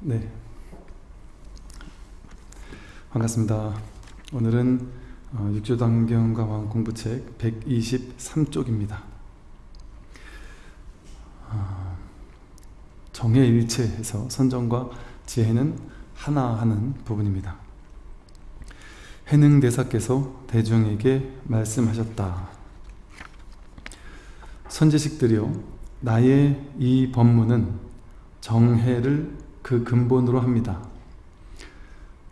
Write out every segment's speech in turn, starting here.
네. 반갑습니다. 오늘은 어, 육조단경과 왕 공부책 123쪽입니다. 어, 정해일체에서 선정과 지혜는 하나 하는 부분입니다. 해능대사께서 대중에게 말씀하셨다. 선지식들이요 나의 이 법문은 정해를 그 근본으로 합니다.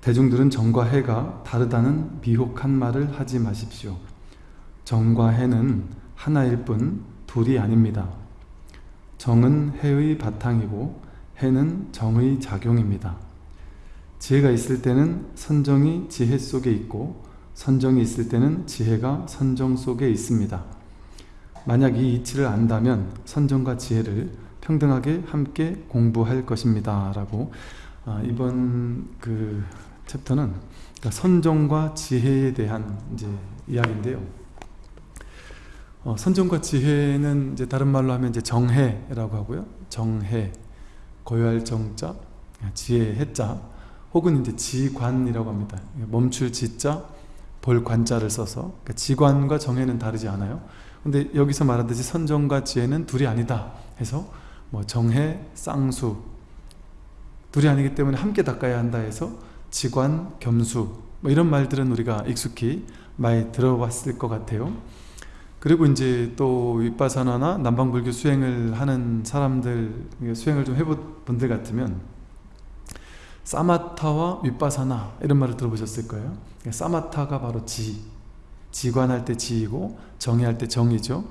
대중들은 정과 해가 다르다는 미혹한 말을 하지 마십시오. 정과 해는 하나일 뿐 둘이 아닙니다. 정은 해의 바탕이고 해는 정의 작용입니다. 지혜가 있을 때는 선정이 지혜 속에 있고 선정이 있을 때는 지혜가 선정 속에 있습니다. 만약 이 이치를 안다면 선정과 지혜를 평등하게 함께 공부할 것입니다. 라고 아, 이번 그 챕터는 그러니까 선정과 지혜에 대한 이제 이야기인데요. 어, 선정과 지혜는 이제 다른 말로 하면 이제 정해라고 하고요. 정해, 고요할 정자, 지혜 해자, 혹은 이제 지관이라고 합니다. 멈출 지자, 볼 관자를 써서 그러니까 지관과 정해는 다르지 않아요. 근데 여기서 말하듯이 선정과 지혜는 둘이 아니다 해서 뭐 정해, 쌍수 둘이 아니기 때문에 함께 닦아야 한다 해서 지관, 겸수 뭐 이런 말들은 우리가 익숙히 많이 들어봤을 것 같아요. 그리고 이제 또 윗바사나나 남방불교 수행을 하는 사람들 수행을 좀 해본 분들 같으면 사마타와 윗바사나 이런 말을 들어보셨을 거예요. 사마타가 바로 지, 지관할 때 지이고 정의할 때 정이죠.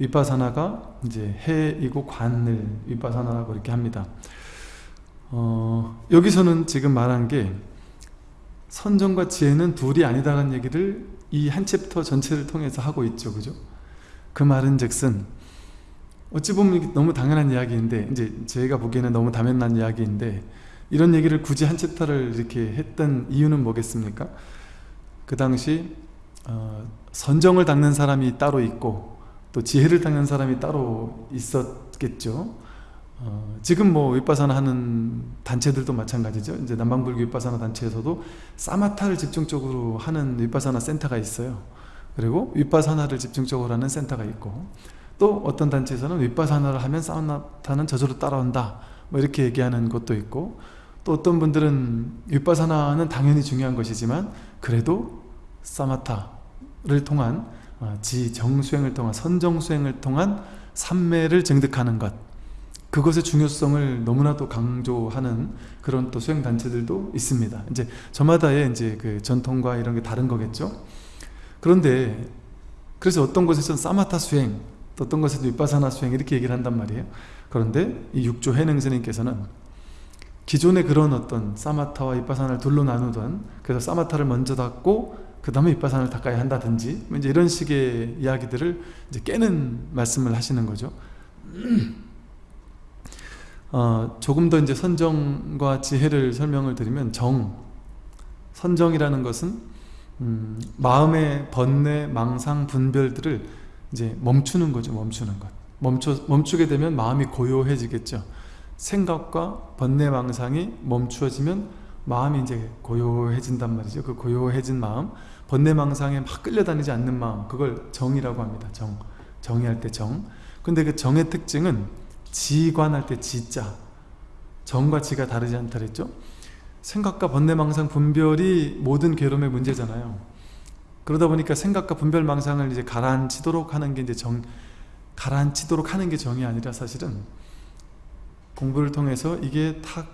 윗바사나가 이제 해이고 관을 윗바사나라고 이렇게 합니다. 어, 여기서는 지금 말한 게 선정과 지혜는 둘이 아니다라는 얘기를 이 한 챕터 전체를 통해서 하고 있죠. 그죠? 그 말은 즉슨 어찌 보면 너무 당연한 이야기인데 이제 제가 보기에는 너무 당연한 이야기인데 이런 얘기를 굳이 한 챕터를 이렇게 했던 이유는 뭐겠습니까? 그 당시 어, 선정을 닦는 사람이 따로 있고 또 지혜를 닦는 사람이 따로 있었겠죠. 어, 지금 뭐 윗바사나 하는 단체들도 마찬가지죠. 이제 남방불교 윗바사나 단체에서도 사마타를 집중적으로 하는 윗바사나 센터가 있어요. 그리고 윗바사나를 집중적으로 하는 센터가 있고 또 어떤 단체에서는 윗바사나를 하면 사마타는 저절로 따라온다. 뭐 이렇게 얘기하는 것도 있고 또 어떤 분들은 윗바사나는 당연히 중요한 것이지만 그래도 사마타를 통한 어, 지 정수행을 통한 선정수행을 통한 삼매를 증득하는 것 그것의 중요성을 너무나도 강조하는 그런 또 수행 단체들도 있습니다. 이제 저마다의 이제 그 전통과 이런 게 다른 거겠죠. 그런데 그래서 어떤 곳에서는 사마타 수행, 또 어떤 곳에서 윗바사나 수행 이렇게 얘기를 한단 말이에요. 그런데 이 육조 해능 스님께서는 기존의 그런 어떤 사마타와 윗바사나를 둘로 나누던 그래서 사마타를 먼저 닦고 그 다음에 윗바사나를 닦아야 한다든지 이제 이런 식의 이야기들을 이제 깨는 말씀을 하시는 거죠. 어, 조금 더 이제 선정과 지혜를 설명을 드리면 정, 선정이라는 것은 음, 마음의 번뇌, 망상, 분별들을 이제 멈추는 거죠. 멈추는 것. 멈춰, 멈추게 되면 마음이 고요해지겠죠. 생각과 번뇌, 망상이 멈추어지면 마음이 이제 고요해진단 말이죠. 그 고요해진 마음, 번뇌, 망상에 막 끌려다니지 않는 마음, 그걸 정이라고 합니다. 정. 정의할 때 정. 근데 그 정의 특징은 지관할 때 지자 정과 지가 다르지 않다 그랬죠? 생각과 번뇌망상 분별이 모든 괴로움의 문제잖아요 그러다 보니까 생각과 분별 망상을 이제 가라앉히도록 하는 게 이제 정 가라앉히도록 하는 게 정이 아니라 사실은 공부를 통해서 이게 탁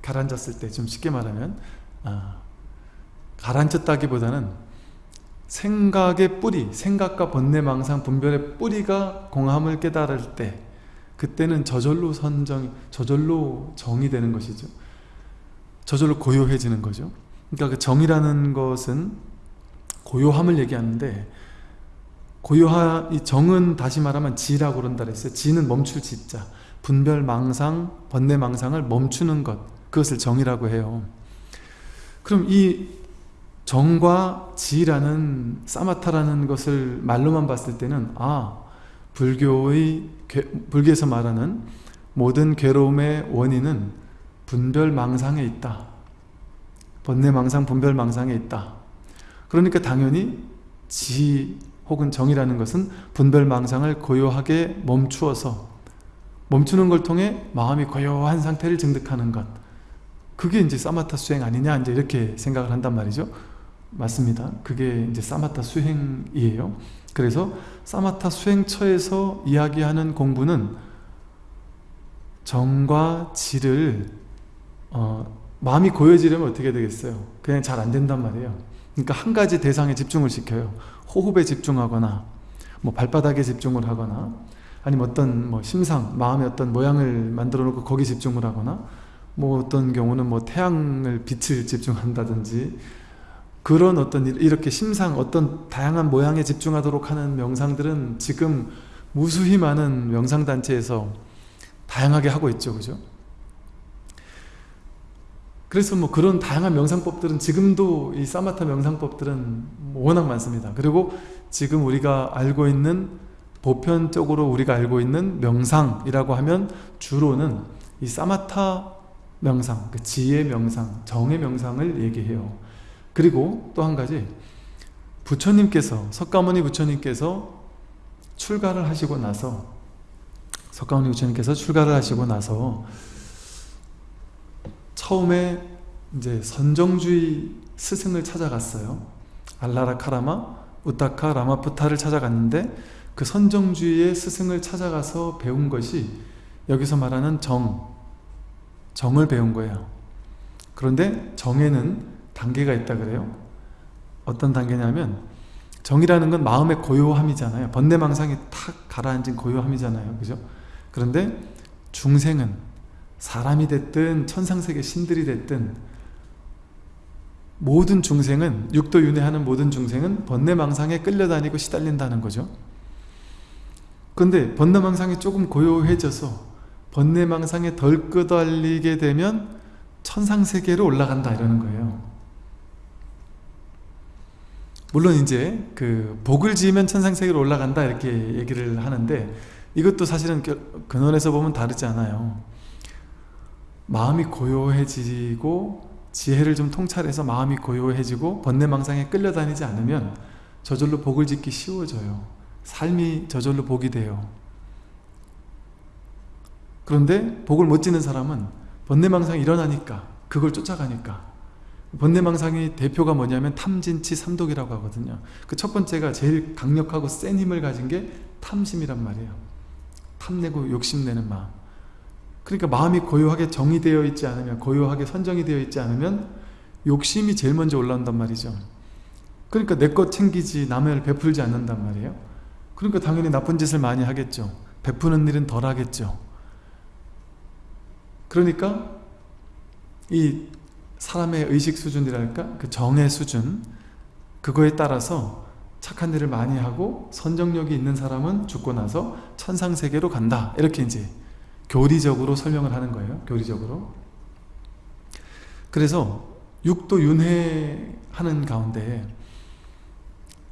가라앉았을 때 좀 쉽게 말하면 아, 가라앉혔다기보다는 생각의 뿌리, 생각과 번뇌망상 분별의 뿌리가 공함을 깨달을 때 그때는 저절로 선정, 저절로 정이 되는 것이죠. 저절로 고요해지는 거죠. 그러니까 그 정이라는 것은 고요함을 얘기하는데 고요하 이 정은 다시 말하면 지라고 그런다 그랬어요. 지는 멈출 지자. 분별 망상, 번뇌 망상을 멈추는 것. 그것을 정이라고 해요. 그럼 이 정과 지라는 사마타라는 것을 말로만 봤을 때는 아 불교의 불교에서 말하는 모든 괴로움의 원인은 분별망상에 있다. 번뇌망상, 분별망상에 있다. 그러니까 당연히 지 혹은 정이라는 것은 분별망상을 고요하게 멈추어서 멈추는 걸 통해 마음이 고요한 상태를 증득하는 것 그게 이제 사마타 수행 아니냐 이제 이렇게 생각을 한단 말이죠 맞습니다. 그게 이제 사마타 수행이에요. 그래서 사마타 수행처에서 이야기하는 공부는 정과 지를 어, 마음이 고여지려면 어떻게 되겠어요? 그냥 잘 안 된단 말이에요. 그러니까 한 가지 대상에 집중을 시켜요. 호흡에 집중하거나 뭐 발바닥에 집중을 하거나 아니면 어떤 뭐 심상, 마음의 어떤 모양을 만들어 놓고 거기 집중을 하거나 뭐 어떤 경우는 뭐 태양을 빛을 집중한다든지 그런 어떤 이렇게 심상 어떤 다양한 모양에 집중하도록 하는 명상들은 지금 무수히 많은 명상단체에서 다양하게 하고 있죠. 그죠? 그래서 뭐 그런 다양한 명상법들은 지금도 이 사마타 명상법들은 워낙 많습니다. 그리고 지금 우리가 알고 있는 보편적으로 우리가 알고 있는 명상이라고 하면 주로는 이 사마타 명상, 그 지혜 명상, 정의 명상을 얘기해요 그리고 또 한 가지 부처님께서 석가모니 부처님께서 출가를 하시고 나서 석가모니 부처님께서 출가를 하시고 나서 처음에 이제 선정주의 스승을 찾아갔어요. 알라라 카라마, 우타카 라마푸타를 찾아갔는데 그 선정주의의 스승을 찾아가서 배운 것이 여기서 말하는 정, 정을 배운 거예요. 그런데 정에는 단계가 있다 그래요. 어떤 단계냐면 정이라는 건 마음의 고요함이잖아요. 번뇌망상이 탁 가라앉은 고요함이잖아요. 그죠? 그런데 중생은 사람이 됐든 천상세계 신들이 됐든 모든 중생은 육도 윤회하는 모든 중생은 번뇌망상에 끌려다니고 시달린다는 거죠 근데 번뇌망상이 조금 고요해져서 번뇌망상에 덜 끄달리게 되면 천상세계로 올라간다 이러는 거예요 물론 이제 그 복을 지으면 천상세계로 올라간다 이렇게 얘기를 하는데 이것도 사실은 근원에서 보면 다르지 않아요. 마음이 고요해지고 지혜를 좀 통찰해서 마음이 고요해지고 번뇌망상에 끌려다니지 않으면 저절로 복을 짓기 쉬워져요. 삶이 저절로 복이 돼요. 그런데 복을 못 짓는 사람은 번뇌망상이 일어나니까 그걸 쫓아가니까 번뇌망상의 대표가 뭐냐면 탐진치 삼독이라고 하거든요. 그 첫 번째가 제일 강력하고 센 힘을 가진 게 탐심이란 말이에요. 탐내고 욕심내는 마음. 그러니까 마음이 고요하게 정의되어 있지 않으면 고요하게 선정이 되어 있지 않으면 욕심이 제일 먼저 올라온단 말이죠. 그러니까 내 것 챙기지 남을 베풀지 않는단 말이에요. 그러니까 당연히 나쁜 짓을 많이 하겠죠. 베푸는 일은 덜 하겠죠. 그러니까 이 사람의 의식 수준이랄까 그 정의 수준 그거에 따라서 착한 일을 많이 하고 선정력이 있는 사람은 죽고 나서 천상세계로 간다 이렇게 이제 교리적으로 설명을 하는 거예요. 교리적으로. 그래서 육도 윤회하는 가운데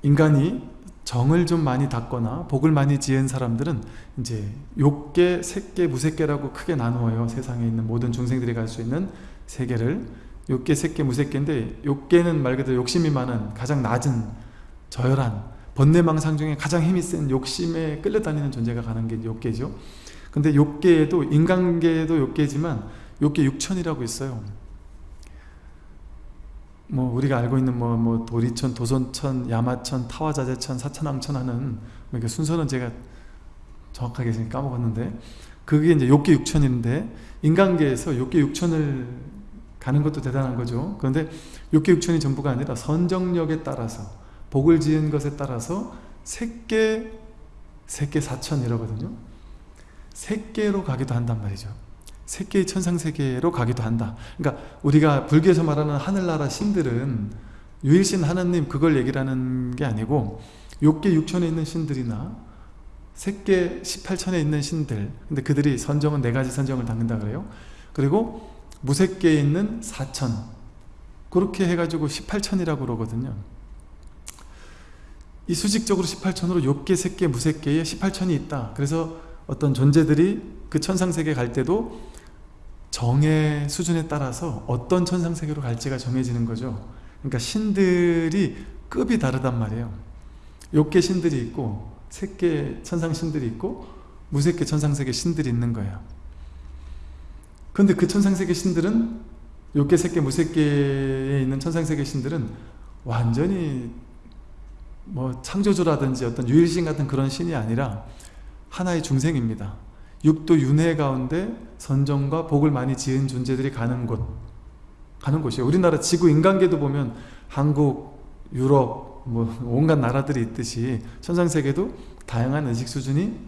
인간이 정을 좀 많이 닦거나 복을 많이 지은 사람들은 이제 욕계, 색계, 무색계라고 크게 나누어요. 세상에 있는 모든 중생들이 갈 수 있는 세계를 욕계, 색계, 무색계인데 욕계는 말 그대로 욕심이 많은 가장 낮은 저열한 번뇌망상 중에 가장 힘이 센 욕심에 끌려다니는 존재가 가는 게 욕계죠. 근데 욕계에도 인간계에도 욕계지만 욕계 육천이라고 있어요. 뭐 우리가 알고 있는 뭐, 뭐 도리천, 도선천, 야마천, 타화자재천, 사천왕천 하는 뭐 순서는 제가 정확하게 까먹었는데 그게 이제 욕계 육천인데 인간계에서 욕계 육천을 가는 것도 대단한 거죠. 그런데 욕계 육천이 전부가 아니라 선정력에 따라서 복을 지은 것에 따라서 색계 색계 사천이라거든요. 세계로 가기도 한단 말이죠 세계의 천상세계로 가기도 한다 그러니까 우리가 불교에서 말하는 하늘나라 신들은 유일신 하나님 그걸 얘기를 하는 게 아니고 욕계 육천에 있는 신들이나 세계 18천에 있는 신들 근데 그들이 선정은 네 가지 선정을 담는다 그래요 그리고 무색계에 있는 4천. 그렇게 해가지고 18천이라고 그러거든요. 이 수직적으로 18천으로 욕계, 색계, 무색계에 18천이 있다. 그래서 어떤 존재들이 그 천상세계 갈 때도 정의 수준에 따라서 어떤 천상세계로 갈지가 정해지는 거죠. 그러니까 신들이 급이 다르단 말이에요. 욕계 신들이 있고 색계 천상 신들이 있고 무색계 천상세계 신들이 있는 거예요 근데 그 천상세계 신들은 욕계 색계 무색계에 있는 천상세계 신들은 완전히 뭐 창조주라든지 어떤 유일신 같은 그런 신이 아니라 하나의 중생입니다. 육도 윤회 가운데 선정과 복을 많이 지은 존재들이 가는 곳 가는 곳이에요. 우리나라 지구 인간계도 보면 한국, 유럽 뭐 온갖 나라들이 있듯이 천상세계도 다양한 의식 수준이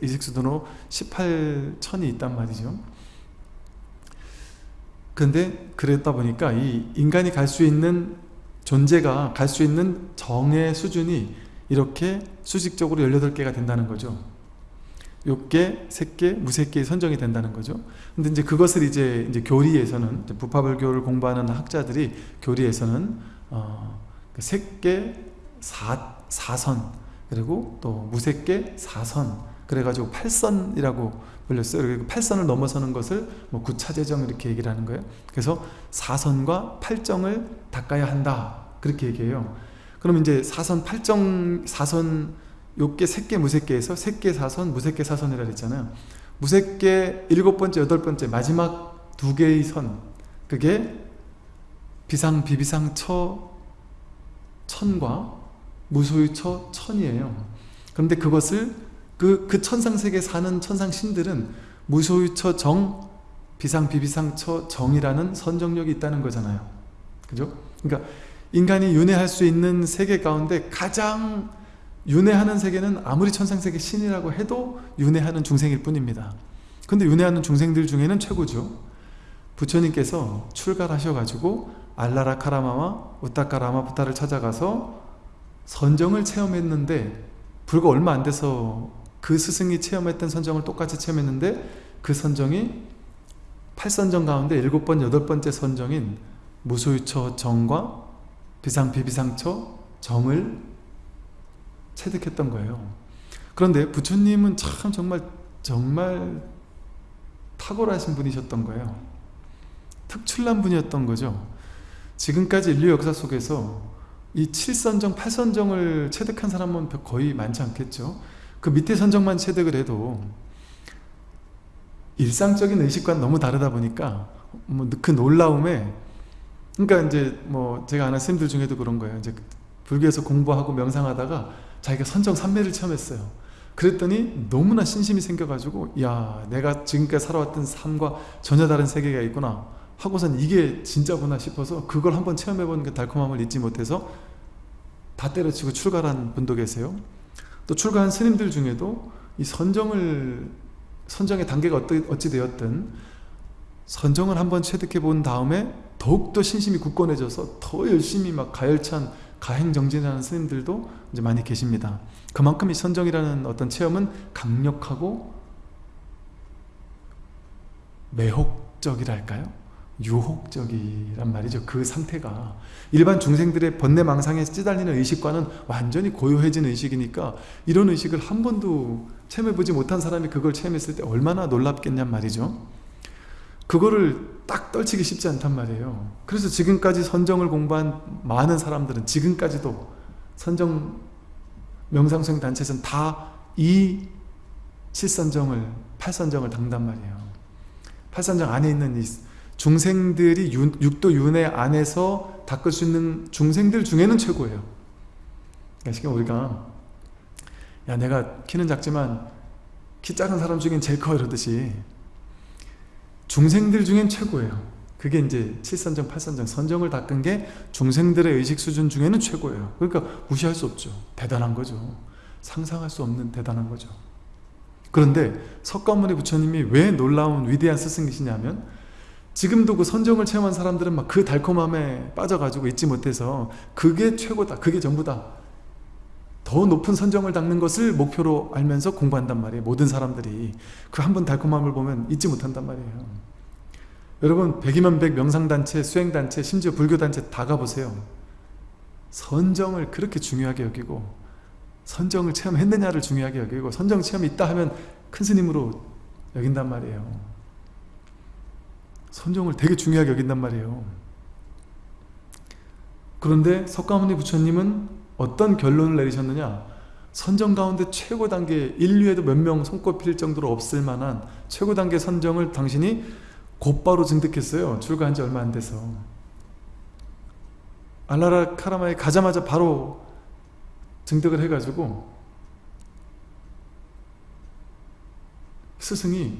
의식 수준으로 18천이 있단 말이죠 근데 그랬다 보니까 이 인간이 갈 수 있는 존재가 갈 수 있는 정의 수준이 이렇게 수직적으로 18개가 된다는 거죠. 6개, 3개, 무색계 선정이 된다는 거죠. 근데 이제 그것을 이제, 이제 교리에서는, 부파불교를 공부하는 학자들이 교리에서는, 어, 3개, 그 4, 4선, 그리고 또 무색계, 4선, 그래가지고 8선이라고 불렸어요. 그리고 8선을 넘어서는 것을 뭐 구차재정 이렇게 얘기를 하는 거예요. 그래서 4선과 8정을 닦아야 한다. 그렇게 얘기해요. 그럼 이제 4선, 8정, 4선 요게 색계 무색계에서 색계 4선, 무색계 4선이라 그랬잖아요. 무색계 일곱 번째, 여덟 번째 마지막 두 개의 선 그게 비상, 비비상, 처, 천과 무소유, 처, 천이에요. 그런데 그것을 그, 그 천상세계 사는 천상신들은 무소유처 정, 비상, 비비상처 정이라는 선정력이 있다는 거잖아요. 그죠? 그러니까 인간이 윤회할 수 있는 세계 가운데 가장 윤회하는 세계는 아무리 천상세계 신이라고 해도 윤회하는 중생일 뿐입니다. 근데 윤회하는 중생들 중에는 최고죠. 부처님께서 출가하셔가지고 알라라 카라마와 우타카 라마 부타를 찾아가서 선정을 체험했는데 불과 얼마 안 돼서 그 스승이 체험했던 선정을 똑같이 체험했는데 그 선정이 8선정 가운데 7번, 8번째 선정인 무소유처 정과 비상비비상처 정을 체득했던 거예요. 그런데 부처님은 참 정말 정말 탁월하신 분이셨던 거예요. 특출난 분이었던 거죠. 지금까지 인류 역사 속에서 이 7선정, 8선정을 체득한 사람은 거의 많지 않겠죠. 그 밑에 선정만 체득을 해도 일상적인 의식과 너무 다르다 보니까 뭐 그 놀라움에 그러니까 이제 뭐 제가 아는 스님들 중에도 그런 거예요. 이제 불교에서 공부하고 명상하다가 자기가 선정 삼매를 체험했어요. 그랬더니 너무나 신심이 생겨가지고 야 내가 지금까지 살아왔던 삶과 전혀 다른 세계가 있구나 하고선 이게 진짜구나 싶어서 그걸 한번 체험해보는 그 달콤함을 잊지 못해서 다 때려치고 출가한 분도 계세요. 또 출가한 스님들 중에도 이 선정을 선정의 단계가 어찌 되었든 선정을 한번 체득해 본 다음에 더욱더 신심이 굳건해져서 더 열심히 막 가열찬 가행정진하는 스님들도 이제 많이 계십니다. 그만큼 이 선정이라는 어떤 체험은 강력하고 매혹적이랄까요? 유혹적이란 말이죠. 그 상태가 일반 중생들의 번뇌망상에 찌달리는 의식과는 완전히 고요해진 의식이니까 이런 의식을 한 번도 체험해보지 못한 사람이 그걸 체험했을 때 얼마나 놀랍겠냔 말이죠. 그거를 딱 떨치기 쉽지 않단 말이에요. 그래서 지금까지 선정을 공부한 많은 사람들은 지금까지도 선정 명상수행 단체에서는 다 이 7선정을 8선정을 당단 말이에요. 8선정 안에 있는 이 중생들이 윤, 육도 윤회 안에서 닦을 수 있는 중생들 중에는 최고예요. 그러니까 우리가 야 내가 키는 작지만 키 작은 사람 중엔 제일 커 이러듯이 중생들 중엔 최고예요. 그게 이제 7선정, 8선정, 선정을 닦은 게 중생들의 의식 수준 중에는 최고예요. 그러니까 무시할 수 없죠. 대단한 거죠. 상상할 수 없는 대단한 거죠. 그런데 석가모니 부처님이 왜 놀라운 위대한 스승이시냐면 지금도 그 선정을 체험한 사람들은 막 그 달콤함에 빠져가지고 잊지 못해서 그게 최고다 그게 전부다. 더 높은 선정을 닦는 것을 목표로 알면서 공부한단 말이에요 모든 사람들이. 그 한 번 달콤함을 보면 잊지 못한단 말이에요. 여러분 백이면 백 명상단체, 수행단체, 심지어 불교단체 다 가보세요. 선정을 그렇게 중요하게 여기고 선정을 체험했느냐를 중요하게 여기고 선정 체험이 있다 하면 큰 스님으로 여긴단 말이에요 선정을 되게 중요하게 여긴단 말이에요. 그런데 석가모니 부처님은 어떤 결론을 내리셨느냐? 선정 가운데 최고 단계 인류에도 몇 명 손꼽힐 정도로 없을 만한 최고 단계 선정을 당신이 곧바로 증득했어요. 출가한 지 얼마 안 돼서. 알라라 카라마에 가자마자 바로 증득을 해가지고 스승이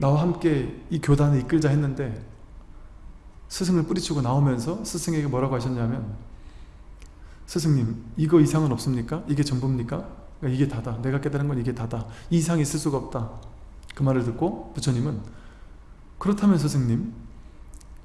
나와 함께 이 교단을 이끌자 했는데 스승을 뿌리치고 나오면서 스승에게 뭐라고 하셨냐면 스승님 이거 이상은 없습니까? 이게 전부입니까? 그러니까 이게 다다 내가 깨달은 건 이게 다다 이상이 있을 수가 없다 그 말을 듣고 부처님은 그렇다면 스승님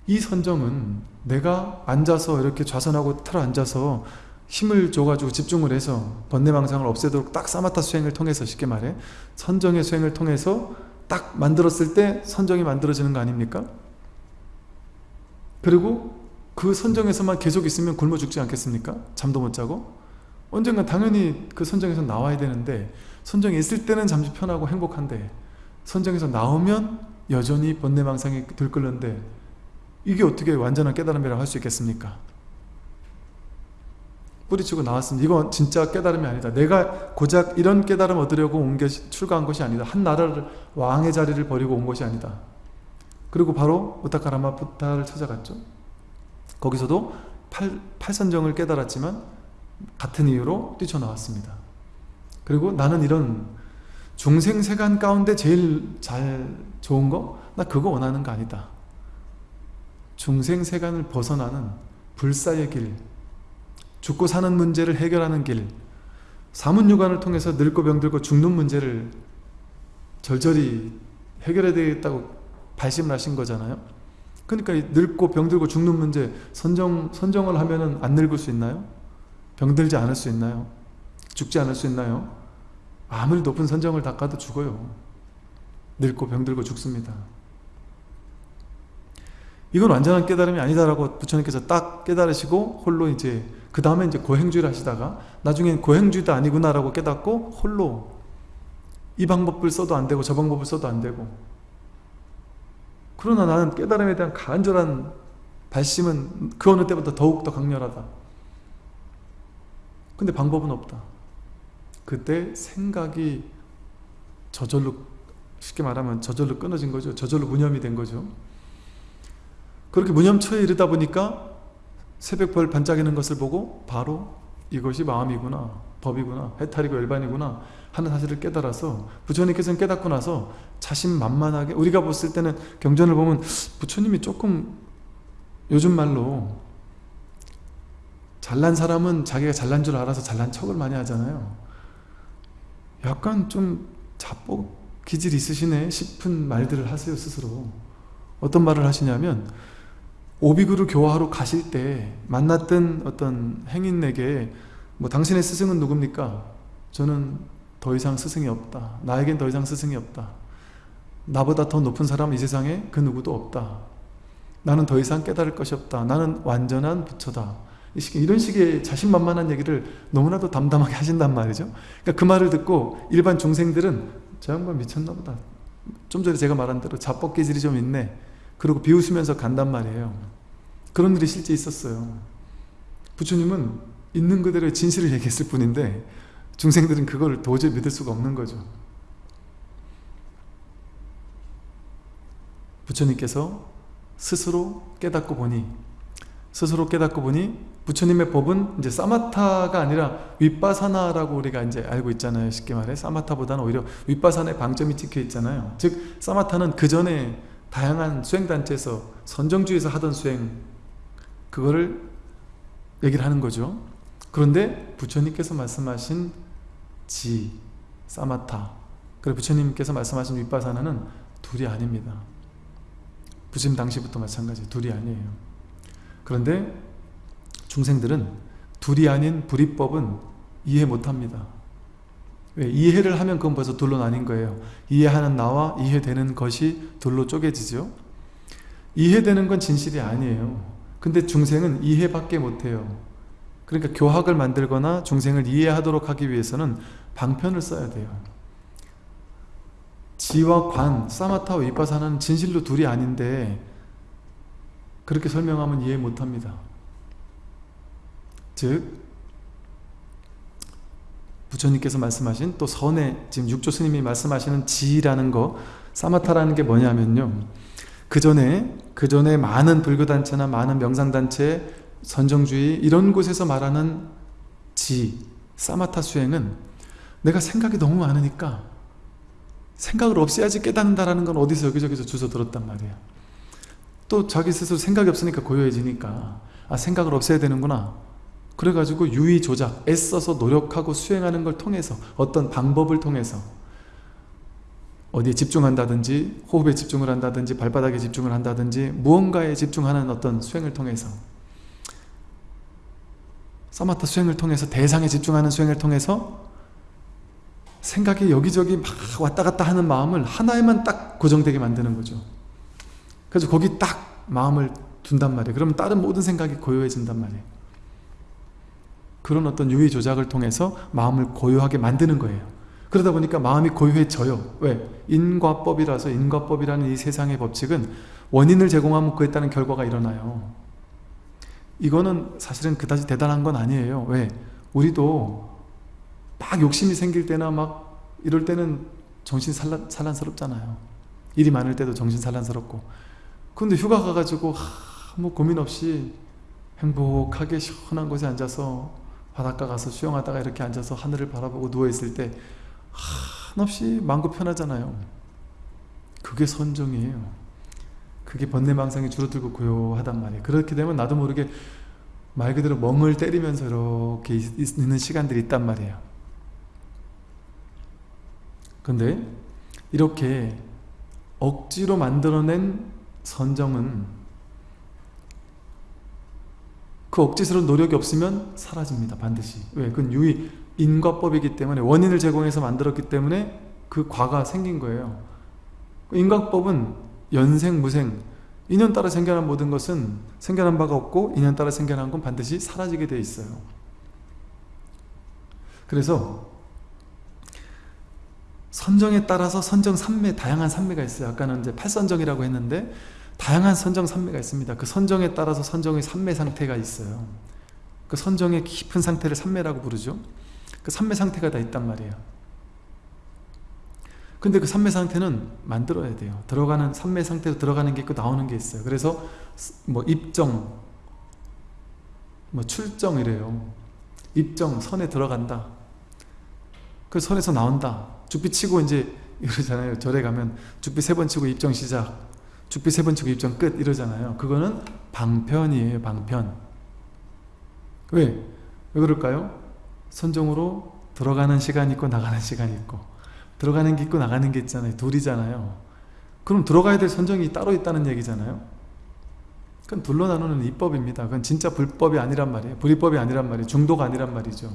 이 선정은 내가 앉아서 이렇게 좌선하고 틀어 앉아서 힘을 줘가지고 집중을 해서 번뇌망상을 없애도록 딱 사마타 수행을 통해서 쉽게 말해 선정의 수행을 통해서 딱 만들었을 때 선정이 만들어지는 거 아닙니까? 그리고 그 선정에서만 계속 있으면 굶어 죽지 않겠습니까? 잠도 못 자고 언젠가 당연히 그 선정에서 나와야 되는데 선정에 있을 때는 잠시 편하고 행복한데 선정에서 나오면 여전히 번뇌망상이 들끓는데 이게 어떻게 완전한 깨달음이라고 할 수 있겠습니까? 뿌리치고 나왔으면 이건 진짜 깨달음이 아니다. 내가 고작 이런 깨달음 얻으려고 온 것이 출가한 것이 아니다. 한 나라를 왕의 자리를 버리고 온 것이 아니다. 그리고 바로 우타카라마 부타를 찾아갔죠. 거기서도 팔, 팔선정을 깨달았지만 같은 이유로 뛰쳐나왔습니다. 그리고 나는 이런 중생세간 가운데 제일 잘 좋은 거? 나 그거 원하는 거 아니다. 중생세간을 벗어나는 불사의 길, 죽고 사는 문제를 해결하는 길 사문유관을 통해서 늙고 병들고 죽는 문제를 절절히 해결해야 되겠다고 발심을 하신 거잖아요 그러니까 늙고 병들고 죽는 문제 선정, 선정을 하면 안 늙을 수 있나요? 병들지 않을 수 있나요? 죽지 않을 수 있나요? 아무리 높은 선정을 닦아도 죽어요 늙고 병들고 죽습니다 이건 완전한 깨달음이 아니다라고 부처님께서 딱 깨달으시고 홀로 이제 그 다음에 이제 고행주의를 하시다가 나중엔 고행주의도 아니구나라고 깨닫고 홀로 이 방법을 써도 안 되고 저 방법을 써도 안 되고. 그러나 나는 깨달음에 대한 간절한 발심은 그 어느 때보다 더욱더 강렬하다. 근데 방법은 없다. 그때 생각이 저절로 쉽게 말하면 저절로 끊어진 거죠. 저절로 무념이 된 거죠. 그렇게 무념처에 이르다 보니까 새벽별 반짝이는 것을 보고 바로 이것이 마음이구나 법이구나 해탈이고 열반이구나 하는 사실을 깨달아서 부처님께서는 깨닫고 나서 자신만만하게 우리가 봤을 때는 경전을 보면 부처님이 조금 요즘 말로 잘난 사람은 자기가 잘난 줄 알아서 잘난 척을 많이 하잖아요. 약간 좀 자뻑 기질 있으시네 싶은 말들을 하세요 스스로. 어떤 말을 하시냐면 오비구를 교화하러 가실 때 만났던 어떤 행인에게 뭐 당신의 스승은 누굽니까? 저는 더 이상 스승이 없다. 나에겐 더 이상 스승이 없다. 나보다 더 높은 사람은 이 세상에 그 누구도 없다. 나는 더 이상 깨달을 것이 없다. 나는 완전한 부처다. 이런 식의 자신만만한 얘기를 너무나도 담담하게 하신단 말이죠. 그러니까 그 말을 듣고 일반 중생들은 저 양반 미쳤나 보다. 좀 전에 제가 말한 대로 자뻑기질이 좀 있네. 그리고 비웃으면서 간단 말이에요. 그런 일이 실제 있었어요. 부처님은 있는 그대로의 진실을 얘기했을 뿐인데 중생들은 그걸 도저히 믿을 수가 없는 거죠. 부처님께서 스스로 깨닫고 보니 스스로 깨닫고 보니 부처님의 법은 이제 사마타가 아니라 윗바사나라고 우리가 이제 알고 있잖아요. 쉽게 말해 사마타보다는 오히려 윗바사나의 방점이 찍혀 있잖아요. 즉 사마타는 그 전에 다양한 수행단체에서 선정주에서 하던 수행 그거를 얘기를 하는 거죠. 그런데 부처님께서 말씀하신 지, 사마타 그리고 부처님께서 말씀하신 윗바사나는 둘이 아닙니다. 부처님 당시부터 마찬가지 둘이 아니에요. 그런데 중생들은 둘이 아닌 불이법은 이해 못합니다 왜? 이해를 하면 그건 벌써 둘로 나뉜 거예요. 이해하는 나와 이해되는 것이 둘로 쪼개지죠. 이해되는 건 진실이 아니에요. 근데 중생은 이해밖에 못해요. 그러니까 교학을 만들거나 중생을 이해하도록 하기 위해서는 방편을 써야 돼요. 지와 관, 사마타와 위파사는 진실로 둘이 아닌데 그렇게 설명하면 이해 못합니다. 즉 부처님께서 말씀하신 또 선의 지금 육조 스님이 말씀하시는 지라는 거 사마타라는 게 뭐냐면요. 그 전에 그 전에 많은 불교 단체나 많은 명상 단체 선정주의 이런 곳에서 말하는 지 사마타 수행은 내가 생각이 너무 많으니까 생각을 없애야지 깨닫는다라는 건 어디서 여기저기서 주워 들었단 말이에요. 또 자기 스스로 생각이 없으니까 고요해지니까 아 생각을 없애야 되는구나 그래가지고 유의 조작, 애써서 노력하고 수행하는 걸 통해서 어떤 방법을 통해서 어디에 집중한다든지 호흡에 집중을 한다든지 발바닥에 집중을 한다든지 무언가에 집중하는 어떤 수행을 통해서 사마타 수행을 통해서 대상에 집중하는 수행을 통해서 생각이 여기저기 막 왔다 갔다 하는 마음을 하나에만 딱 고정되게 만드는 거죠. 그래서 거기 딱 마음을 둔단 말이에요. 그러면 다른 모든 생각이 고요해진단 말이에요 그런 어떤 유의 조작을 통해서 마음을 고요하게 만드는 거예요. 그러다 보니까 마음이 고요해져요. 왜? 인과법이라서 인과법이라는 이 세상의 법칙은 원인을 제공하면 그에 따른 결과가 일어나요. 이거는 사실은 그다지 대단한 건 아니에요. 왜? 우리도 막 욕심이 생길 때나 막 이럴 때는 정신 산란, 산란스럽잖아요. 일이 많을 때도 정신 산란스럽고. 근데 휴가 가가지고 하, 뭐 고민 없이 행복하게 시원한 곳에 앉아서 바닷가 가서 수영하다가 이렇게 앉아서 하늘을 바라보고 누워있을 때 한없이 마음고 편하잖아요. 그게 선정이에요. 그게 번뇌망상이 줄어들고 고요하단 말이에요. 그렇게 되면 나도 모르게 말 그대로 멍을 때리면서 이렇게 있는 시간들이 있단 말이에요. 근데 이렇게 억지로 만들어낸 선정은 그 억지스러운 노력이 없으면 사라집니다. 반드시. 왜? 그건 유의 인과법이기 때문에 원인을 제공해서 만들었기 때문에 그 과가 생긴 거예요. 그 인과법은 연생, 무생 인연 따라 생겨난 모든 것은 생겨난 바가 없고 인연 따라 생겨난 건 반드시 사라지게 돼 있어요. 그래서 선정에 따라서 선정 삼매 다양한 삼매가 있어요. 아까는 이제 팔선정이라고 했는데 다양한 선정 산매가 있습니다. 그 선정에 따라서 선정의 산매 상태가 있어요. 그 선정의 깊은 상태를 산매라고 부르죠. 그 산매 상태가 다 있단 말이에요. 근데 그 산매 상태는 만들어야 돼요. 들어가는 산매 상태로 들어가는 게 있고 나오는 게 있어요. 그래서 뭐 입정, 뭐 출정 이래요. 입정, 선에 들어간다. 그 선에서 나온다. 죽비 치고 이제 이러잖아요. 절에 가면 죽비 세 번 치고 입정 시작. 죽비 세 번째 입장 끝 이러잖아요. 그거는 방편이에요. 방편. 왜? 왜 그럴까요? 선정으로 들어가는 시간이 있고 나가는 시간이 있고 들어가는 게 있고 나가는 게 있잖아요. 둘이잖아요. 그럼 들어가야 될 선정이 따로 있다는 얘기잖아요. 그건 둘로 나누는 입법입니다. 그건 진짜 불법이 아니란 말이에요. 불입법이 아니란 말이에요. 중도가 아니란 말이죠.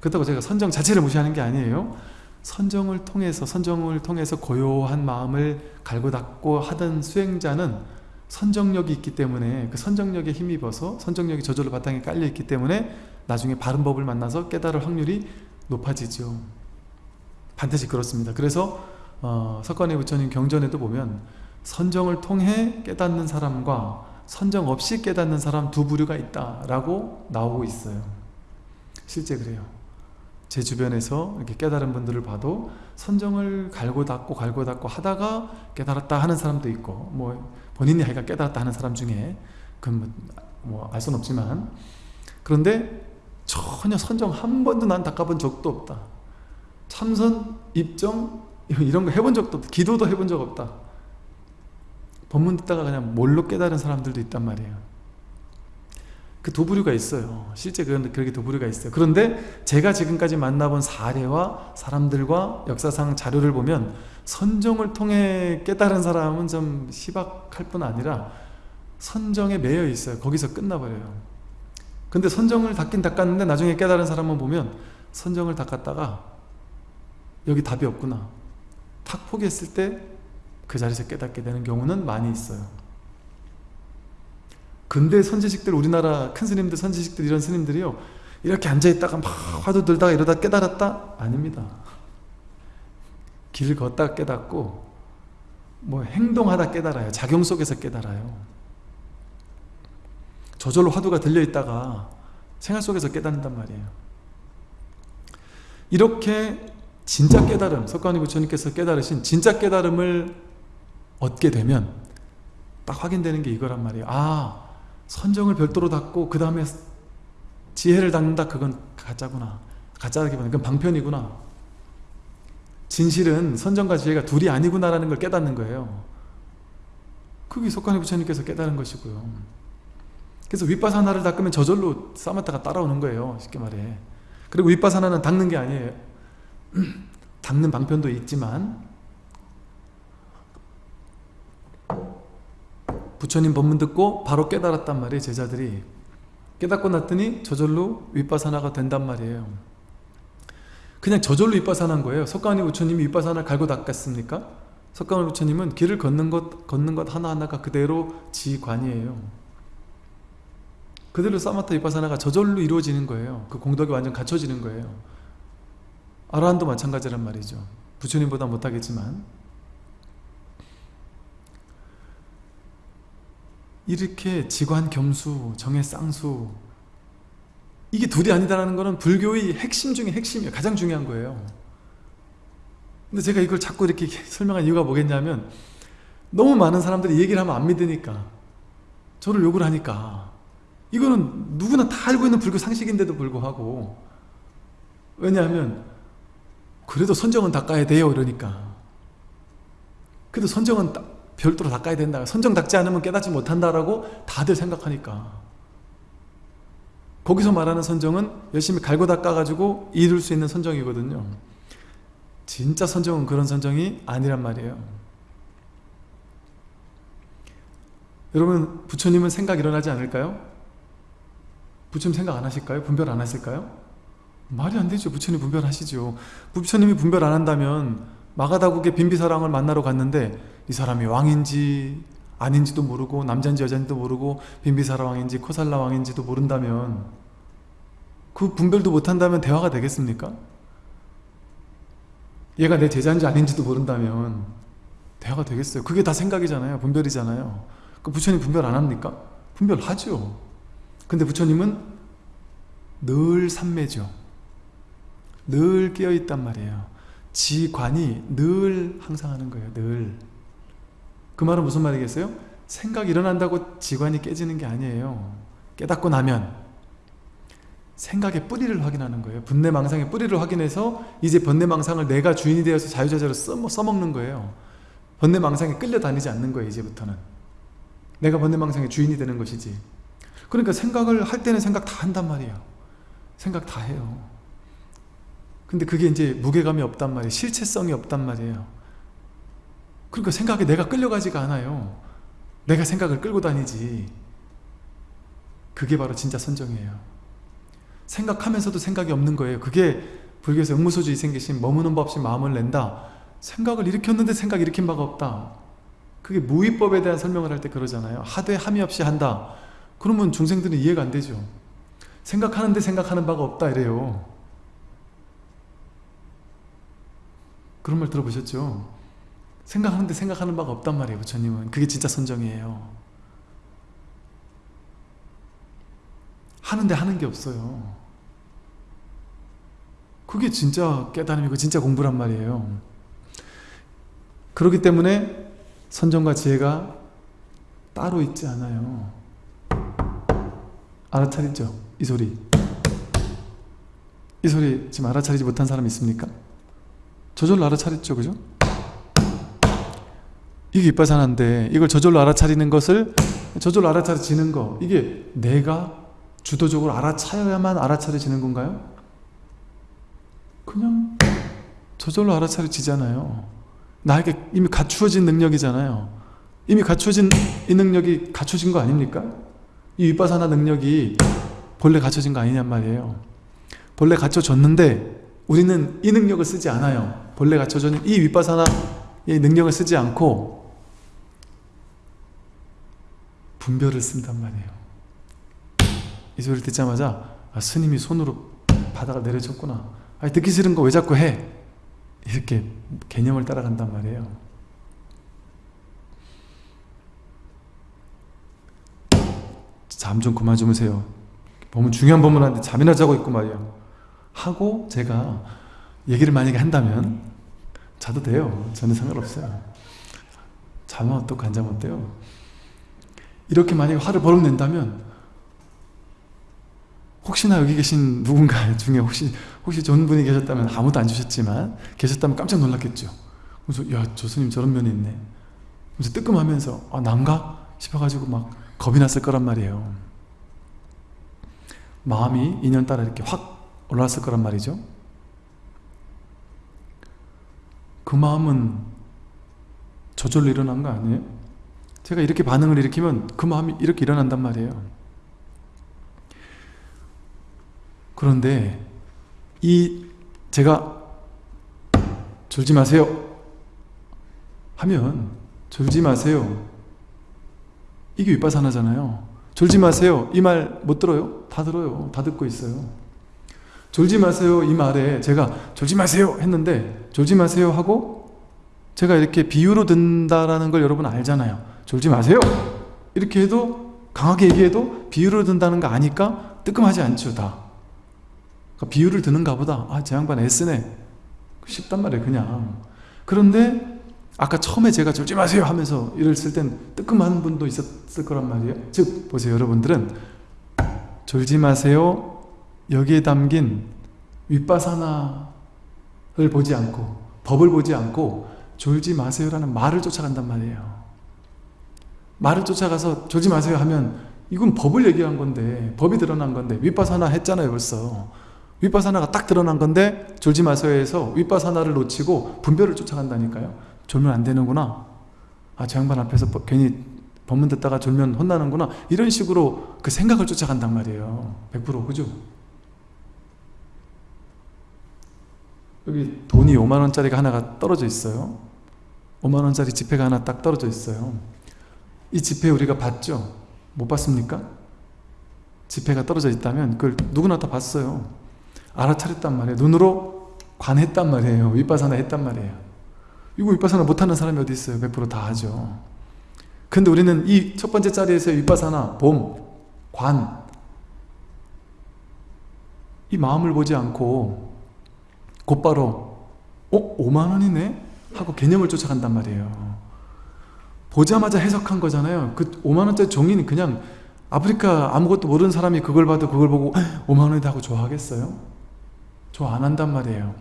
그렇다고 제가 선정 자체를 무시하는 게 아니에요. 선정을 통해서 선정을 통해서 고요한 마음을 갈고 닦고 하던 수행자는 선정력이 있기 때문에 그 선정력에 힘입어서 선정력이 저절로 바탕에 깔려 있기 때문에 나중에 바른 법을 만나서 깨달을 확률이 높아지죠. 반드시 그렇습니다. 그래서 어, 석관의 부처님 경전에도 보면 선정을 통해 깨닫는 사람과 선정 없이 깨닫는 사람 두 부류가 있다라고 나오고 있어요. 실제 그래요 제 주변에서 이렇게 깨달은 분들을 봐도 선정을 갈고 닦고 갈고 닦고 하다가 깨달았다 하는 사람도 있고 뭐 본인이 하여가 깨달았다 하는 사람 중에 그건 뭐알 수는 없지만 그런데 전혀 선정 한 번도 난 닦아본 적도 없다. 참선, 입정 이런 거 해본 적도 없다. 기도도 해본 적 없다. 법문 듣다가 그냥 뭘로 깨달은 사람들도 있단 말이에요 그 도부류가 있어요. 실제 그런 그렇게 도부류가 있어요. 그런데 제가 지금까지 만나본 사례와 사람들과 역사상 자료를 보면 선정을 통해 깨달은 사람은 좀 희박할 뿐 아니라 선정에 매여 있어요. 거기서 끝나버려요. 근데 선정을 닦긴 닦았는데 나중에 깨달은 사람만 보면 선정을 닦았다가 여기 답이 없구나. 탁 포기했을 때 그 자리에서 깨닫게 되는 경우는 많이 있어요. 근대 선지식들 우리나라 큰 스님들 선지식들 이런 스님들이요. 이렇게 앉아있다가 막 화두 들다가 이러다 깨달았다? 아닙니다. 길 걷다 깨닫고 뭐 행동하다 깨달아요. 작용 속에서 깨달아요. 저절로 화두가 들려있다가 생활 속에서 깨닫는단 말이에요. 이렇게 진짜 깨달음 석가모니 부처님께서 깨달으신 진짜 깨달음을 얻게 되면 딱 확인되는 게 이거란 말이에요. 아 선정을 별도로 닫고 그 다음에 지혜를 닫는다 그건 가짜구나. 가짜라기보다는 그건 방편이구나. 진실은 선정과 지혜가 둘이 아니구나라는 걸 깨닫는 거예요. 그게 석가모니 부처님께서 깨달은 것이고요. 그래서 윗바사나를 닦으면 저절로 사마타가 따라오는 거예요 쉽게 말해. 그리고 윗바사나는 닦는 게 아니에요. 닦는 방편도 있지만 부처님 법문 듣고 바로 깨달았단 말이에요 제자들이. 깨닫고 났더니 저절로 윗바사나가 된단 말이에요. 그냥 저절로 윗바사나인 거예요. 석가모니 부처님이 윗바사나를 갈고 닦았습니까? 석가모니 부처님은 길을 걷는 것 걷는 것 하나하나가 그대로 지관이에요. 그대로 사마타 윗바사나가 저절로 이루어지는 거예요. 그 공덕이 완전 갖춰지는 거예요. 아라한도 마찬가지란 말이죠. 부처님보다 못하겠지만 이렇게 지관 겸수, 정의 쌍수. 이게 둘이 아니다라는 것은 불교의 핵심 중에 핵심이에요. 가장 중요한 거예요. 근데 제가 이걸 자꾸 이렇게 설명한 이유가 뭐겠냐면 너무 많은 사람들이 얘기를 하면 안 믿으니까 저를 욕을 하니까. 이거는 누구나 다 알고 있는 불교 상식인데도 불구하고 왜냐하면 그래도 선정은 닦아야 돼요 이러니까. 그래도 선정은 별도로 닦아야 된다 선정 닦지 않으면 깨닫지 못한다라고 다들 생각하니까 거기서 말하는 선정은 열심히 갈고 닦아가지고 이룰 수 있는 선정이거든요 진짜 선정은 그런 선정이 아니란 말이에요 여러분 부처님은 생각 일어나지 않을까요? 부처님 생각 안 하실까요? 분별 안 하실까요? 말이 안 되죠. 부처님 분별하시죠. 부처님이 분별 안 한다면 마가다국의 빈비사랑을 만나러 갔는데 이 사람이 왕인지 아닌지도 모르고 남자인지 여자인지도 모르고 빈비사라 왕인지 코살라 왕인지도 모른다면 그 분별도 못한다면 대화가 되겠습니까? 얘가 내 제자인지 아닌지도 모른다면 대화가 되겠어요. 그게 다 생각이잖아요. 분별이잖아요. 그 부처님 분별 안 합니까? 분별하죠. 근데 부처님은 늘 삼매죠. 늘 깨어있단 말이에요. 지관이 늘 항상 하는 거예요. 늘. 그 말은 무슨 말이겠어요? 생각이 일어난다고 지관이 깨지는 게 아니에요. 깨닫고 나면 생각의 뿌리를 확인하는 거예요. 분내망상의 뿌리를 확인해서 이제 번뇌망상을 내가 주인이 되어서 자유자재로 써먹는 거예요. 번뇌망상에 끌려다니지 않는 거예요. 이제부터는. 내가 번뇌망상의 주인이 되는 것이지. 그러니까 생각을 할 때는 생각 다 한단 말이에요. 생각 다 해요. 근데 그게 이제 무게감이 없단 말이에요. 실체성이 없단 말이에요. 그러니까 생각에 내가 끌려가지가 않아요. 내가 생각을 끌고 다니지. 그게 바로 진짜 선정이에요. 생각하면서도 생각이 없는 거예요. 그게 불교에서 응무소주의 생기신 머무는 법 없이 마음을 낸다. 생각을 일으켰는데 생각 일으킨 바가 없다. 그게 무위법에 대한 설명을 할 때 그러잖아요. 하되 함이 없이 한다. 그러면 중생들은 이해가 안 되죠. 생각하는데 생각하는 바가 없다 이래요. 그런 말 들어보셨죠? 생각하는데 생각하는 바가 없단 말이에요 부처님은 그게 진짜 선정이에요 하는데 하는 게 없어요 그게 진짜 깨달음이고 진짜 공부란 말이에요 그렇기 때문에 선정과 지혜가 따로 있지 않아요 알아차리죠? 이 소리 이 소리 지금 알아차리지 못한 사람 있습니까? 저절로 알아차렸죠 그죠? 이게 이빠산한데 이걸 저절로 알아차리는 것을 저절로 알아차려지는 거 이게 내가 주도적으로 알아차려야만 알아차려지는 건가요? 그냥 저절로 알아차려지잖아요 나에게 이미 갖추어진 능력이잖아요 이미 갖추어진 이 능력이 갖춰진 거 아닙니까? 이 윗바사나 능력이 본래 갖춰진 거 아니냔 말이에요 본래 갖춰졌는데 우리는 이 능력을 쓰지 않아요 본래 갖춰진 이 윗바사나의 능력을 쓰지 않고 분별을 쓴단 말이에요 이 소리를 듣자마자 아, 스님이 손으로 바다가 내려졌구나 아니, 듣기 싫은 거 왜 자꾸 해? 이렇게 개념을 따라간단 말이에요 잠 좀 그만 주무세요. 보면 중요한 법문하는데 잠이나 자고 있고 말이야. 하고 제가 얘기를 만약에 한다면 자도 돼요. 저는 상관없어요. 자면 어떡 안 자면 어때요? 이렇게 만약에 화를 버럭 낸다면 혹시나 여기 계신 누군가 중에 혹시 혹시 좋은 분이 계셨다면 아무도 안 주셨지만 계셨다면 깜짝 놀랐겠죠. 그래서 야저 스님 저런 면이 있네. 그래서 뜨끔하면서 아 난가 싶어가지고 막 겁이 났을 거란 말이에요. 마음이 인연 따라 이렇게 확 올라왔을 거란 말이죠. 그 마음은 저절로 일어난 거 아니에요? 제가 이렇게 반응을 일으키면 그 마음이 이렇게 일어난단 말이에요. 그런데 이 제가 졸지 마세요 하면 졸지 마세요 이게 윗바사나잖아요 졸지 마세요 이 말 못 들어요? 다 들어요 다 듣고 있어요 졸지 마세요 이 말에 제가 졸지 마세요 했는데 졸지 마세요 하고 제가 이렇게 비유로 든다라는 걸 여러분 알잖아요. 졸지 마세요. 이렇게 해도 강하게 얘기해도 비유로 든다는 거 아니까 뜨끔하지 않죠 다. 그러니까 비유를 드는가 보다. 아제 양반 애쓰네. 쉽단 말이에요 그냥. 그런데 아까 처음에 제가 졸지 마세요 하면서 이랬을 땐 뜨끔한 분도 있었을 거란 말이에요. 즉 보세요 여러분들은. 졸지 마세요 여기에 담긴 윗바사나를 보지 않고 법을 보지 않고 졸지 마세요라는 말을 쫓아간단 말이에요. 말을 쫓아가서 졸지 마세요 하면 이건 법을 얘기한 건데 법이 드러난 건데 윗바사나 했잖아요 벌써. 윗바사나가 딱 드러난 건데 졸지 마세요에서 윗바사나를 놓치고 분별을 쫓아간다니까요. 졸면 안 되는구나. 아저 양반 앞에서 괜히 법문 듣다가 졸면 혼나는구나. 이런 식으로 그 생각을 쫓아간단 말이에요. 100% 그죠? 여기 돈이 5만원짜리가 하나가 떨어져 있어요. 5만원짜리 지폐가 하나 딱 떨어져 있어요. 이 지폐 우리가 봤죠? 못 봤습니까? 지폐가 떨어져 있다면 그걸 누구나 다 봤어요. 알아차렸단 말이에요. 눈으로 관했단 말이에요. 윗바사나 했단 말이에요. 이거 윗바사나 못하는 사람이 어디 있어요? 100%다 하죠. 근데 우리는 이 첫 번째 자리에서 윗바사나 봄, 관, 이 마음을 보지 않고 곧바로 어? 5만원이네? 하고 개념을 쫓아간단 말이에요 보자마자 해석한 거잖아요 그 5만원짜리 종이는 그냥 아프리카 아무것도 모르는 사람이 그걸 봐도 그걸 보고 5만원이다 하고 좋아하겠어요? 좋아 안 한단 말이에요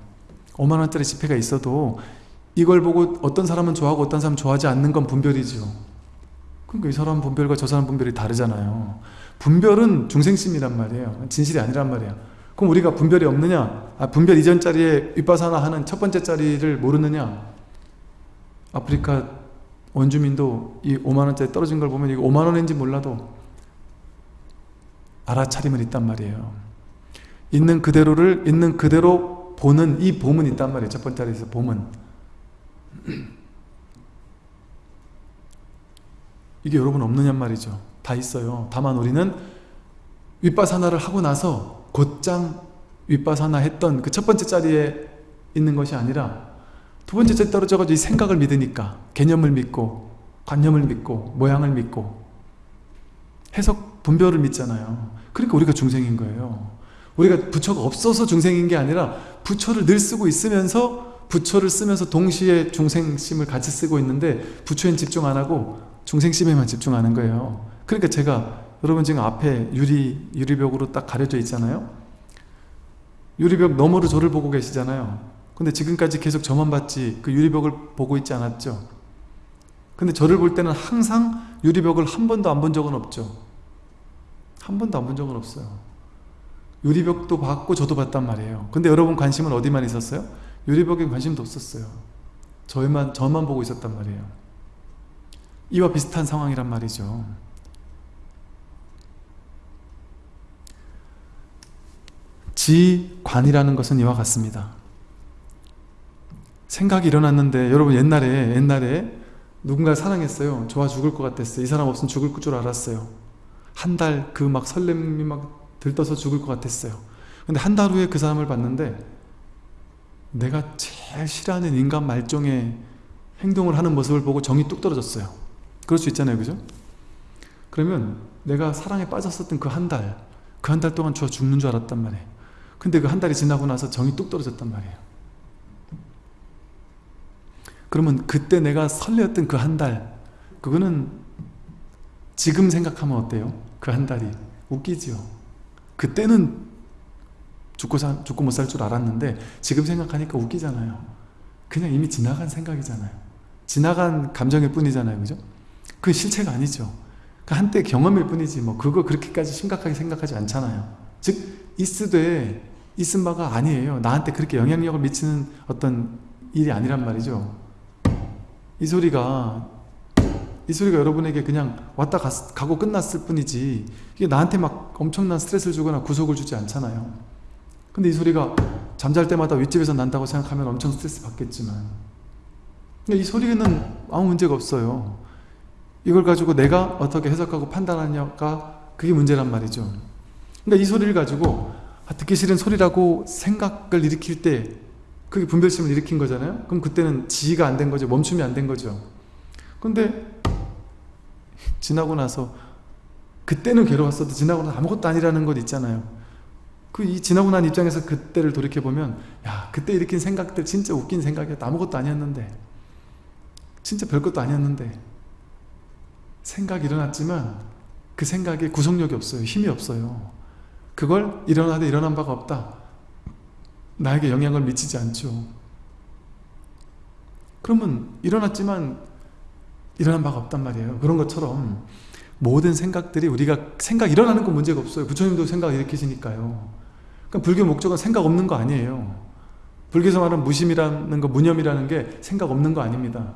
5만원짜리 지폐가 있어도 이걸 보고 어떤 사람은 좋아하고 어떤 사람은 좋아하지 않는 건 분별이죠 그러니까 이 사람 분별과 저 사람 분별이 다르잖아요 분별은 중생심이란 말이에요 진실이 아니란 말이에요 그럼 우리가 분별이 없느냐? 아, 분별 이전 자리에 윗바사나 하는 첫 번째 자리를 모르느냐? 아프리카 원주민도 이 5만원짜리 떨어진 걸 보면 이거 5만원인지 몰라도 알아차림은 있단 말이에요. 있는 그대로를 있는 그대로 보는 이 봄은 있단 말이에요. 첫 번째 자리에서 봄은. 이게 여러분 없느냔 말이죠. 다 있어요. 다만 우리는 윗바사나를 하고 나서 곧장 윗바사나 했던 그 첫 번째 자리에 있는 것이 아니라 두 번째 자리 떨어져가지고 이 생각을 믿으니까 개념을 믿고 관념을 믿고 모양을 믿고 해석 분별을 믿잖아요. 그러니까 우리가 중생인 거예요. 우리가 부처가 없어서 중생인 게 아니라 부처를 늘 쓰고 있으면서 부처를 쓰면서 동시에 중생심을 같이 쓰고 있는데 부처엔 집중 안 하고 중생심에만 집중하는 거예요. 그러니까 제가 여러분 지금 앞에 유리, 유리벽으로 딱 가려져 있잖아요? 유리벽 너머로 저를 보고 계시잖아요. 근데 지금까지 계속 저만 봤지 그 유리벽을 보고 있지 않았죠? 근데 저를 볼 때는 항상 유리벽을 한 번도 안 본 적은 없죠? 한 번도 안 본 적은 없어요. 유리벽도 봤고 저도 봤단 말이에요. 근데 여러분 관심은 어디만 있었어요? 유리벽에 관심도 없었어요. 저만, 저만 보고 있었단 말이에요. 이와 비슷한 상황이란 말이죠 지관이라는 것은 이와 같습니다. 생각이 일어났는데 여러분 옛날에 옛날에 누군가를 사랑했어요. 좋아 죽을 것 같았어요. 이 사람 없으면 죽을 줄 알았어요. 한 달 그 막 설렘이 막 들떠서 죽을 것 같았어요. 근데 한 달 후에 그 사람을 봤는데 내가 제일 싫어하는 인간 말종의 행동을 하는 모습을 보고 정이 뚝 떨어졌어요. 그럴 수 있잖아요. 그죠? 그러면 내가 사랑에 빠졌었던 그 한 달, 그 한 달 동안 저 죽는 줄 알았단 말이에요. 근데 그 한 달이 지나고 나서 정이 뚝 떨어졌단 말이에요. 그러면 그때 내가 설레었던 그 한 달, 그거는 지금 생각하면 어때요? 그 한 달이. 웃기지요? 그때는 죽고, 사, 죽고 못 살 줄 알았는데 지금 생각하니까 웃기잖아요. 그냥 이미 지나간 생각이잖아요. 지나간 감정일 뿐이잖아요. 그죠? 그 실체가 아니죠. 그 한때 경험일 뿐이지 뭐 그거 그렇게까지 심각하게 생각하지 않잖아요. 즉 있으되 있은 바가 아니에요. 나한테 그렇게 영향력을 미치는 어떤 일이 아니란 말이죠. 이 소리가 이 소리가 여러분에게 그냥 왔다 갔, 가고 끝났을 뿐이지 이게 나한테 막 엄청난 스트레스를 주거나 구속을 주지 않잖아요. 근데 이 소리가 잠잘 때마다 윗집에서 난다고 생각하면 엄청 스트레스 받겠지만 이 소리는 아무 문제가 없어요. 이걸 가지고 내가 어떻게 해석하고 판단하냐가 그게 문제란 말이죠. 그러니까 이 소리를 가지고 아, 듣기 싫은 소리라고 생각을 일으킬 때 그게 분별심을 일으킨 거잖아요. 그럼 그때는 지휘가 안 된 거죠. 멈춤이 안 된 거죠. 근데 지나고 나서 그때는 괴로웠어도 지나고 나서 아무것도 아니라는 것 있잖아요. 그 이 지나고 난 입장에서 그때를 돌이켜보면 야 그때 일으킨 생각들 진짜 웃긴 생각이었다. 아무것도 아니었는데 진짜 별것도 아니었는데 생각이 일어났지만 그 생각에 구속력이 없어요. 힘이 없어요. 그걸 일어나도 일어난 바가 없다. 나에게 영향을 미치지 않죠. 그러면 일어났지만 일어난 바가 없단 말이에요. 그런 것처럼 모든 생각들이 우리가 생각 일어나는 건 문제가 없어요. 부처님도 생각 일으키시니까요. 그러니까 불교 목적은 생각 없는 거 아니에요. 불교에서 말하는 무심이라는 거, 무념이라는 게 생각 없는 거 아닙니다.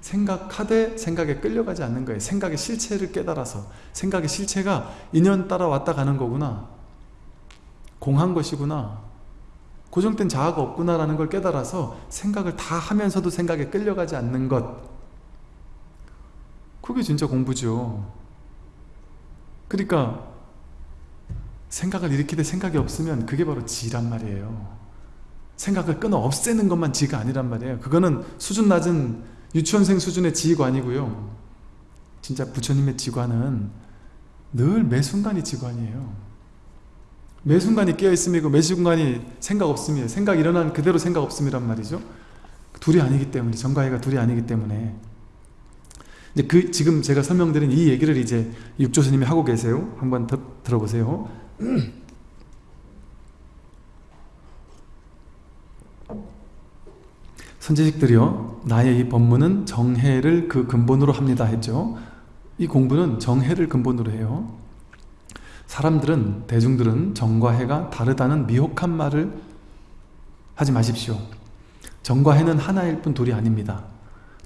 생각하되 생각에 끌려가지 않는 거예요. 생각의 실체를 깨달아서 생각의 실체가 인연 따라 왔다 가는 거구나. 공한 것이구나. 고정된 자아가 없구나라는 걸 깨달아서 생각을 다 하면서도 생각에 끌려가지 않는 것. 그게 진짜 공부죠. 그러니까 생각을 일으키되 생각이 없으면 그게 바로 지란 말이에요. 생각을 끊어 없애는 것만 지가 아니란 말이에요. 그거는 수준 낮은 유치원생 수준의 지휘관이고요. 진짜 부처님의 지관은 늘 매 순간이 지관이에요. 매 순간이 깨어있음이고 매 순간이 생각 없음이에요. 생각 일어난 그대로 생각 없음이란 말이죠. 둘이 아니기 때문에 정가희가 둘이 아니기 때문에 이제 그 지금 제가 설명드린 이 얘기를 이제 육조스님이 하고 계세요. 한번 더, 들어보세요. 선지식들이요 나의 이 법문은 정해를 그 근본으로 합니다 했죠 이 공부는 정해를 근본으로 해요 사람들은 대중들은 정과 해가 다르다는 미혹한 말을 하지 마십시오. 정과 해는 하나일 뿐 둘이 아닙니다.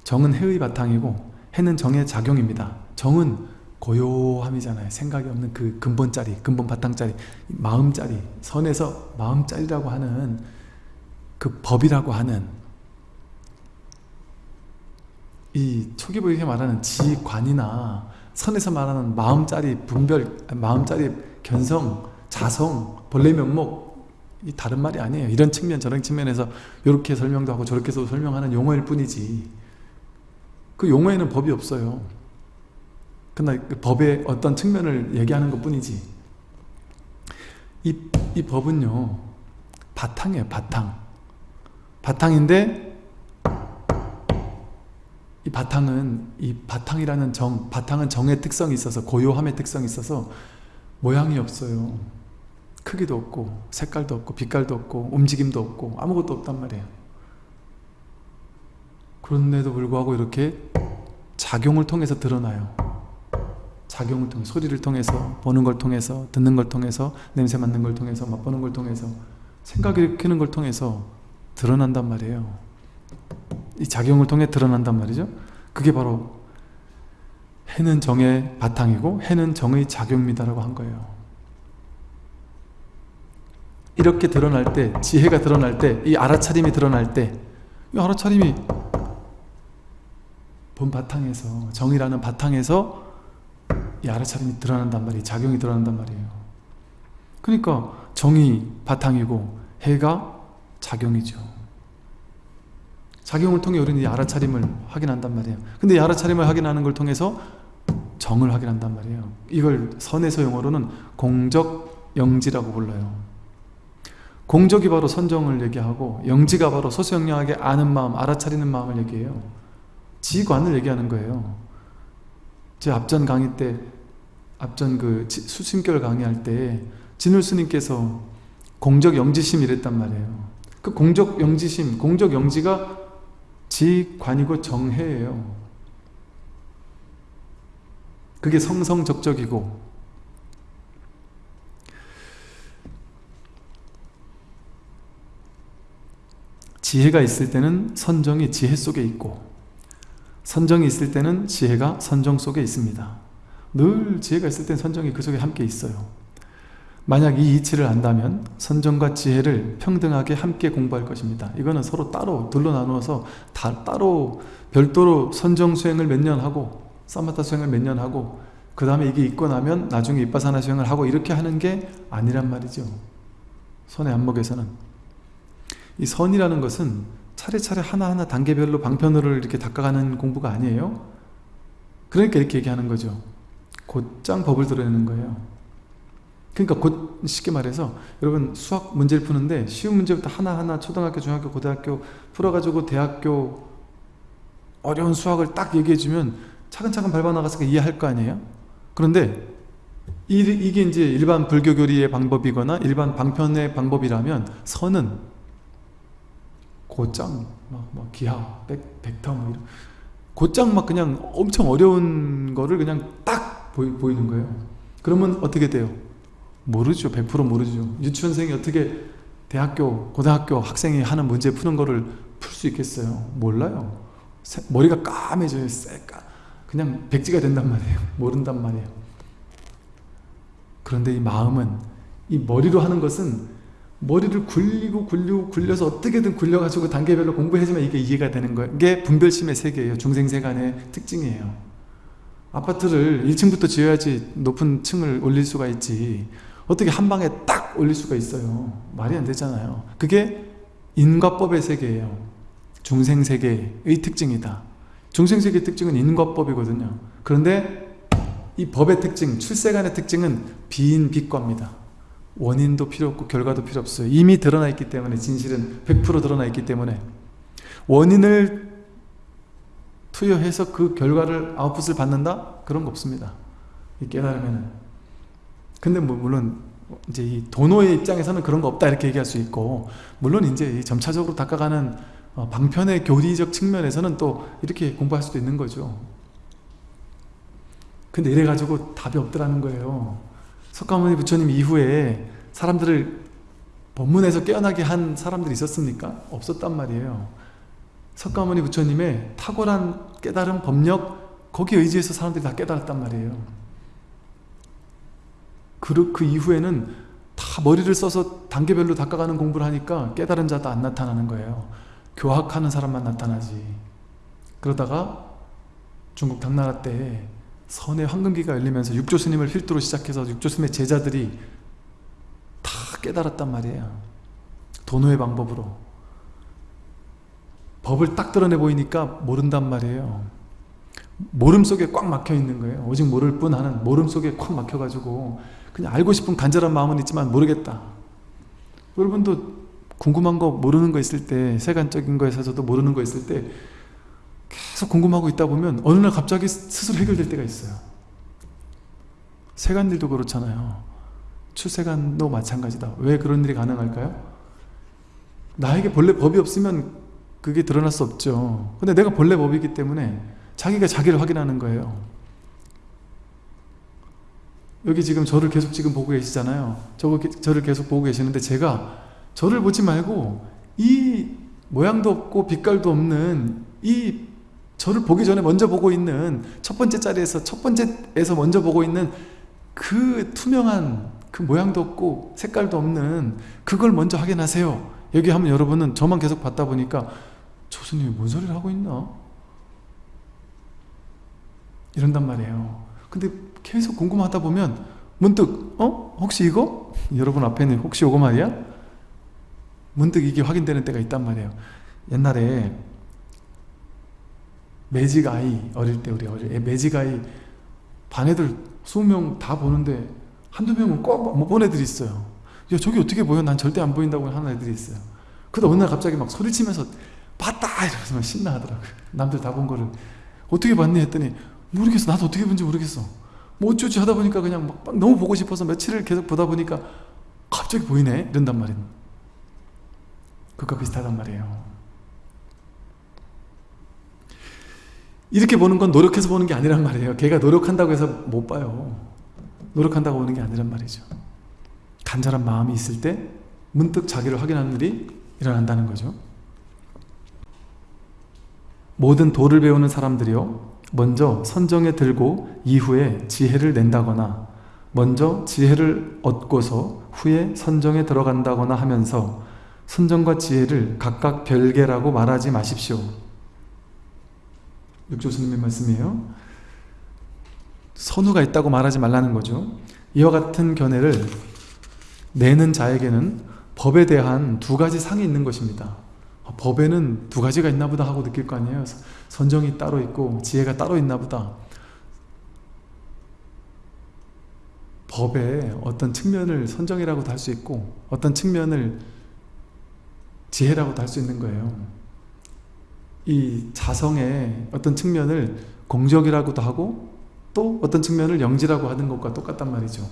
정은 해의 바탕이고 해는 정의 작용입니다. 정은 고요함이잖아요. 생각이 없는 그 근본짜리 근본 바탕짜리 마음짜리 선에서 마음짜리라고 하는 그 법이라고 하는 이 초기부에 말하는 지관이나 선에서 말하는 마음짜리 분별, 마음짜리 견성, 자성, 본래 면목 이 다른 말이 아니에요. 이런 측면 저런 측면에서 이렇게 설명도 하고 저렇게 서 설명하는 용어일 뿐이지 그 용어에는 법이 없어요. 그러나 그 법의 어떤 측면을 얘기하는 것 뿐이지 이, 이 법은요 바탕이에요 바탕 바탕인데 이 바탕은 이 바탕이라는 정, 바탕은 정의 특성이 있어서 고요함의 특성이 있어서 모양이 없어요. 크기도 없고 색깔도 없고 빛깔도 없고 움직임도 없고 아무것도 없단 말이에요. 그런데도 불구하고 이렇게 작용을 통해서 드러나요. 작용을 통해 소리를 통해서 보는 걸 통해서 듣는 걸 통해서 냄새 맡는 걸 통해서 맛보는 걸 통해서 생각 일으키는 걸 통해서 드러난단 말이에요. 이 작용을 통해 드러난단 말이죠. 그게 바로 해는 정의 바탕이고 해는 정의 작용입니다라고 한 거예요. 이렇게 드러날 때, 지혜가 드러날 때, 이 알아차림이 드러날 때, 이 알아차림이 본 바탕에서, 정의라는 바탕에서 이 알아차림이 드러난단 말이에요. 작용이 드러난단 말이에요. 그러니까 정의 바탕이고 해가 작용이죠. 작용을 통해 우리는 이 알아차림을 확인한단 말이에요. 근데 이 알아차림을 확인하는 걸 통해서 정을 확인한단 말이에요. 이걸 선에서 용어로는 공적 영지라고 불러요. 공적이 바로 선정을 얘기하고 영지가 바로 소수영량하게 아는 마음, 알아차리는 마음을 얘기해요. 지관을 얘기하는 거예요. 제 앞전 강의 때 앞전 그 수심결 강의할 때 진울 스님께서 공적 영지심 이랬단 말이에요. 그 공적 영지심, 공적 영지가 지관이고 정해예요. 그게 성성적적이고. 지혜가 있을 때는 선정이 지혜 속에 있고 선정이 있을 때는 지혜가 선정 속에 있습니다. 늘 지혜가 있을 땐 선정이 그 속에 함께 있어요 만약 이 이치를 안다면 선정과 지혜를 평등하게 함께 공부할 것입니다. 이거는 서로 따로 둘로 나누어서 다 따로 별도로 선정 수행을 몇 년 하고 사마타 수행을 몇 년 하고 그 다음에 이게 있고 나면 나중에 이빠사나 수행을 하고 이렇게 하는 게 아니란 말이죠. 손의 안목에서는. 이 선이라는 것은 차례차례 하나하나 단계별로 방편으로 이렇게 닦아가는 공부가 아니에요. 그러니까 이렇게 얘기하는 거죠. 곧장 법을 드러내는 거예요 그러니까 곧 쉽게 말해서 여러분 수학 문제를 푸는데 쉬운 문제부터 하나하나 초등학교, 중학교, 고등학교 풀어가지고 대학교 어려운 수학을 딱 얘기해주면 차근차근 밟아나가서 이해할 거 아니에요? 그런데 이게 이제 일반 불교 교리의 방법이거나 일반 방편의 방법이라면 선은 곧장 막, 막 기하, 백, 벡터 뭐 이런 곧장 막 그냥 엄청 어려운 거를 그냥 딱 보이, 보이는 거예요 그러면 어떻게 돼요? 모르죠. 100% 모르죠. 유치원생이 어떻게 대학교, 고등학교 학생이 하는 문제 푸는 거를 풀 수 있겠어요? 몰라요. 머리가 까매져요 쎄까. 그냥 백지가 된단 말이에요. 모른단 말이에요. 그런데 이 마음은 이 머리로 하는 것은 머리를 굴리고 굴리고 굴려서 어떻게든 굴려가지고 단계별로 공부해주면 이게 이해가 되는 거예요. 이게 분별심의 세계예요. 중생세간의 특징이에요. 아파트를 1층부터 지어야지 높은 층을 올릴 수가 있지 어떻게 한 방에 딱 올릴 수가 있어요. 말이 안 되잖아요. 그게 인과법의 세계예요. 중생세계의 특징이다. 중생세계의 특징은 인과법이거든요. 그런데 이 법의 특징, 출세간의 특징은 비인 비과입니다. 원인도 필요 없고 결과도 필요 없어요. 이미 드러나 있기 때문에 진실은 100% 드러나 있기 때문에. 원인을 투여해서 그 결과를 아웃풋을 받는다? 그런 거 없습니다. 깨달으면 근데 뭐 물론 이제 이 도노의 입장에서는 그런 거 없다 이렇게 얘기할 수 있고 물론 이제 점차적으로 닦아가는 어, 방편의 교리적 측면에서는 또 이렇게 공부할 수도 있는 거죠. 근데 이래가지고 답이 없더라는 거예요. 석가모니 부처님 이후에 사람들을 법문에서 깨어나게 한 사람들이 있었습니까? 없었단 말이에요. 석가모니 부처님의 탁월한 깨달은 법력 거기에 의지해서 사람들이 다 깨달았단 말이에요 그, 그 이후에는 다 머리를 써서 단계별로 닦아가는 공부를 하니까 깨달은 자도 안 나타나는 거예요. 교학하는 사람만 나타나지. 그러다가 중국 당나라 때 선의 황금기가 열리면서 육조 스님을 필두로 시작해서 육조 스님의 제자들이 다 깨달았단 말이에요. 도노의 방법으로. 법을 딱 드러내 보이니까 모른단 말이에요. 모름 속에 꽉 막혀 있는 거예요. 오직 모를 뿐 하는 모름 속에 꽉 막혀가지고 그냥 알고 싶은 간절한 마음은 있지만 모르겠다. 여러분도 궁금한 거 모르는 거 있을 때 세간적인 거에 있어서도 모르는 거 있을 때 계속 궁금하고 있다 보면 어느 날 갑자기 스스로 해결될 때가 있어요. 세간일도 그렇잖아요. 출세간도 마찬가지다. 왜 그런 일이 가능할까요? 나에게 본래 법이 없으면 그게 드러날 수 없죠. 근데 내가 본래 법이기 때문에 자기가 자기를 확인하는 거예요 여기 지금 저를 계속 지금 보고 계시잖아요. 저, 저를 계속 보고 계시는데 제가 저를 보지 말고 이 모양도 없고 빛깔도 없는 이 저를 보기 전에 먼저 보고 있는 첫 번째 자리에서 첫 번째에서 먼저 보고 있는 그 투명한 그 모양도 없고 색깔도 없는 그걸 먼저 확인하세요. 여기 하면 여러분은 저만 계속 봤다 보니까 저 스님이 뭔 소리를 하고 있나? 이런단 말이에요. 근데 계속 궁금하다 보면 문득 어? 혹시 이거? 여러분 앞에는 혹시 이거 말이야? 문득 이게 확인되는 때가 있단 말이에요 옛날에 매직 아이 어릴 때 우리 어릴 때 매직 아이 반 애들 20명 다 보는데 한두 명은 꼭 못 본 애들이 있어요 야 저기 어떻게 보여? 난 절대 안 보인다고 하는 애들이 있어요 그러다 어느 날 갑자기 막 소리치면서 봤다! 이러면서 막 신나하더라고요 남들 다 본 거를 어떻게 봤니? 했더니 모르겠어 나도 어떻게 본지 모르겠어 뭐 어쩌지 하다 보니까 그냥 막, 막 너무 보고 싶어서 며칠을 계속 보다 보니까 갑자기 보이네? 이런단 말이에요. 그것과 비슷하단 말이에요. 이렇게 보는 건 노력해서 보는 게 아니란 말이에요. 걔가 노력한다고 해서 못 봐요. 노력한다고 보는 게 아니란 말이죠. 간절한 마음이 있을 때 문득 자기를 확인하는 일이 일어난다는 거죠 모든 도를 배우는 사람들이요 먼저 선정에 들고 이후에 지혜를 낸다거나 먼저 지혜를 얻고서 후에 선정에 들어간다거나 하면서 선정과 지혜를 각각 별개라고 말하지 마십시오. 육조스님의 말씀이에요. 선우가 있다고 말하지 말라는 거죠. 이와 같은 견해를 내는 자에게는 법에 대한 두 가지 상이 있는 것입니다. 아, 법에는 두 가지가 있나 보다 하고 느낄 거 아니에요. 선정이 따로 있고 지혜가 따로 있나 보다. 법의 어떤 측면을 선정이라고도 할 수 있고 어떤 측면을 지혜라고도 할 수 있는 거예요. 이 자성의 어떤 측면을 공적이라고도 하고 또 어떤 측면을 영지라고 하는 것과 똑같단 말이죠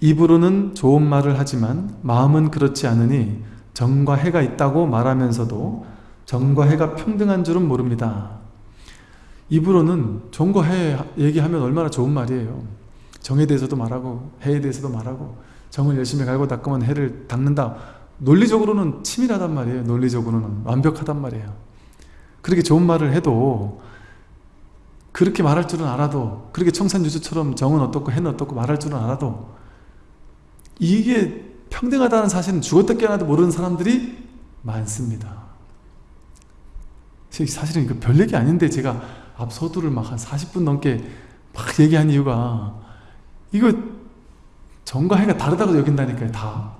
입으로는 좋은 말을 하지만 마음은 그렇지 않으니 정과 해가 있다고 말하면서도 정과 해가 평등한 줄은 모릅니다. 입으로는 정과 해 얘기하면 얼마나 좋은 말이에요. 정에 대해서도 말하고 해에 대해서도 말하고 정을 열심히 갈고 닦으면 해를 닦는다. 논리적으로는 치밀하단 말이에요. 논리적으로는 완벽하단 말이에요. 그렇게 좋은 말을 해도 그렇게 말할 줄은 알아도 그렇게 청산유수처럼 정은 어떻고 해는 어떻고 말할 줄은 알아도 이게 평등하다는 사실은 죽었다 깨어나도 모르는 사람들이 많습니다. 사실은 별 얘기 아닌데 제가 앞 서두를 막 한 40분 넘게 막 얘기한 이유가 이거 정과 해가 다르다고 여긴다니까요 다.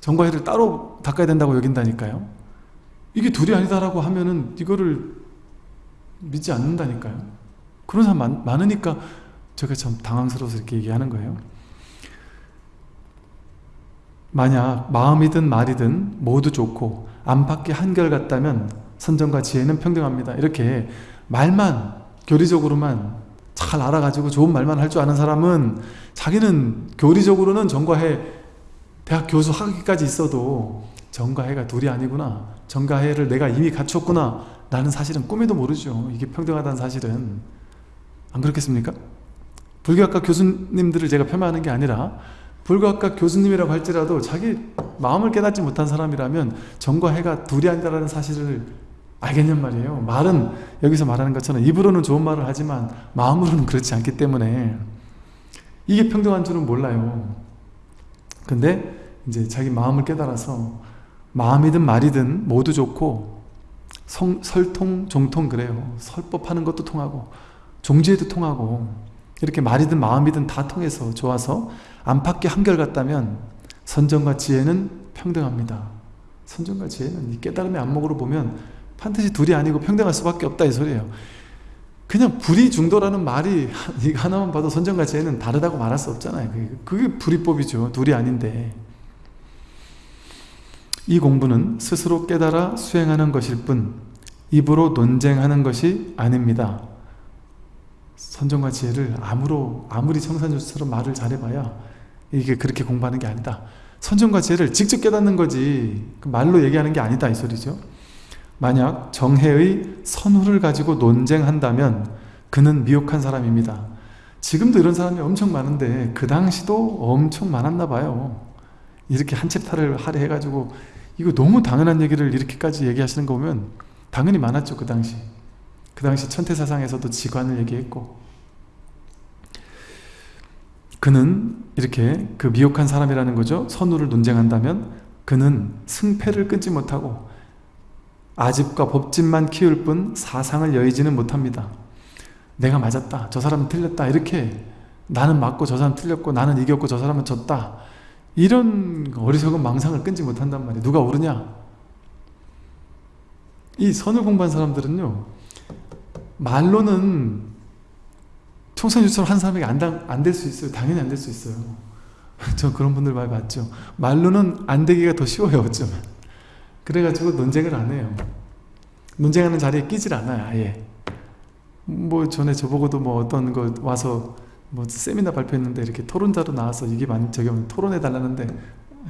정과 해를 따로 닦아야 된다고 여긴다니까요. 이게 둘이 아니다라고 하면은 이거를 믿지 않는다니까요. 그런 사람 많, 많으니까 제가 참 당황스러워서 이렇게 얘기하는 거예요 만약 마음이든 말이든 모두 좋고 안팎이 한결같다면 선정과 지혜는 평등합니다. 이렇게 말만 교리적으로만 잘 알아가지고 좋은 말만 할 줄 아는 사람은 자기는 교리적으로는 정과해 대학 교수 학위까지 있어도 정과해가 둘이 아니구나 정과해를 내가 이미 갖췄구나 나는 사실은 꿈에도 모르죠. 이게 평등하다는 사실은 안 그렇겠습니까? 불교학과 교수님들을 제가 폄하하는 게 아니라 불교학과 교수님이라고 할지라도 자기 마음을 깨닫지 못한 사람이라면 정과 해가 둘이 아니다라는 사실을 알겠냔 말이에요. 말은 여기서 말하는 것처럼 입으로는 좋은 말을 하지만 마음으로는 그렇지 않기 때문에 이게 평등한 줄은 몰라요. 근데 이제 자기 마음을 깨달아서 마음이든 말이든 모두 좋고 성, 설통, 종통 그래요. 설법하는 것도 통하고 종지에도 통하고 이렇게 말이든 마음이든 다 통해서 좋아서 안팎이 한결같다면 선정과 지혜는 평등합니다. 선정과 지혜는 이 깨달음의 안목으로 보면 반드시 둘이 아니고 평등할 수밖에 없다 이 소리예요. 그냥 불이 중도라는 말이 이거 하나만 봐도 선정과 지혜는 다르다고 말할 수 없잖아요. 그게 불이법이죠. 둘이 아닌데. 이 공부는 스스로 깨달아 수행하는 것일 뿐 입으로 논쟁하는 것이 아닙니다 선정과 지혜를 아무로, 아무리 청산주처럼 말을 잘해봐야 이게 그렇게 공부하는 게 아니다 선정과 지혜를 직접 깨닫는 거지 그 말로 얘기하는 게 아니다 이 소리죠 만약 정해의 선후를 가지고 논쟁한다면 그는 미혹한 사람입니다. 지금도 이런 사람이 엄청 많은데 그 당시도 엄청 많았나 봐요. 이렇게 한 챕터를 하려 해가지고 이거 너무 당연한 얘기를 이렇게까지 얘기하시는 거 보면 당연히 많았죠 그 당시. 그 당시 천태사상에서도 지관을 얘기했고 그는 이렇게 그 미혹한 사람이라는 거죠. 선우를 논쟁한다면 그는 승패를 끊지 못하고 아집과 법집만 키울 뿐 사상을 여의지는 못합니다. 내가 맞았다. 저 사람은 틀렸다. 이렇게 나는 맞고 저 사람 틀렸고 나는 이겼고 저 사람은 졌다. 이런 어리석은 망상을 끊지 못한단 말이에요. 누가 옳으냐? 이 선을 공부한 사람들은요. 말로는 총선유처럼 한 사람에게 안 될 수 있어요. 당연히 안 될 수 있어요. 저 그런 분들 많이 봤죠. 말로는 안 되기가 더 쉬워요. 어쩌면. 그래가지고 논쟁을 안 해요. 논쟁하는 자리에 끼질 않아요. 아예. 뭐 전에 저보고도 뭐 어떤 거 와서 뭐 세미나 발표했는데 이렇게 토론자로 나와서 이게 만 저기 토론해 달라는데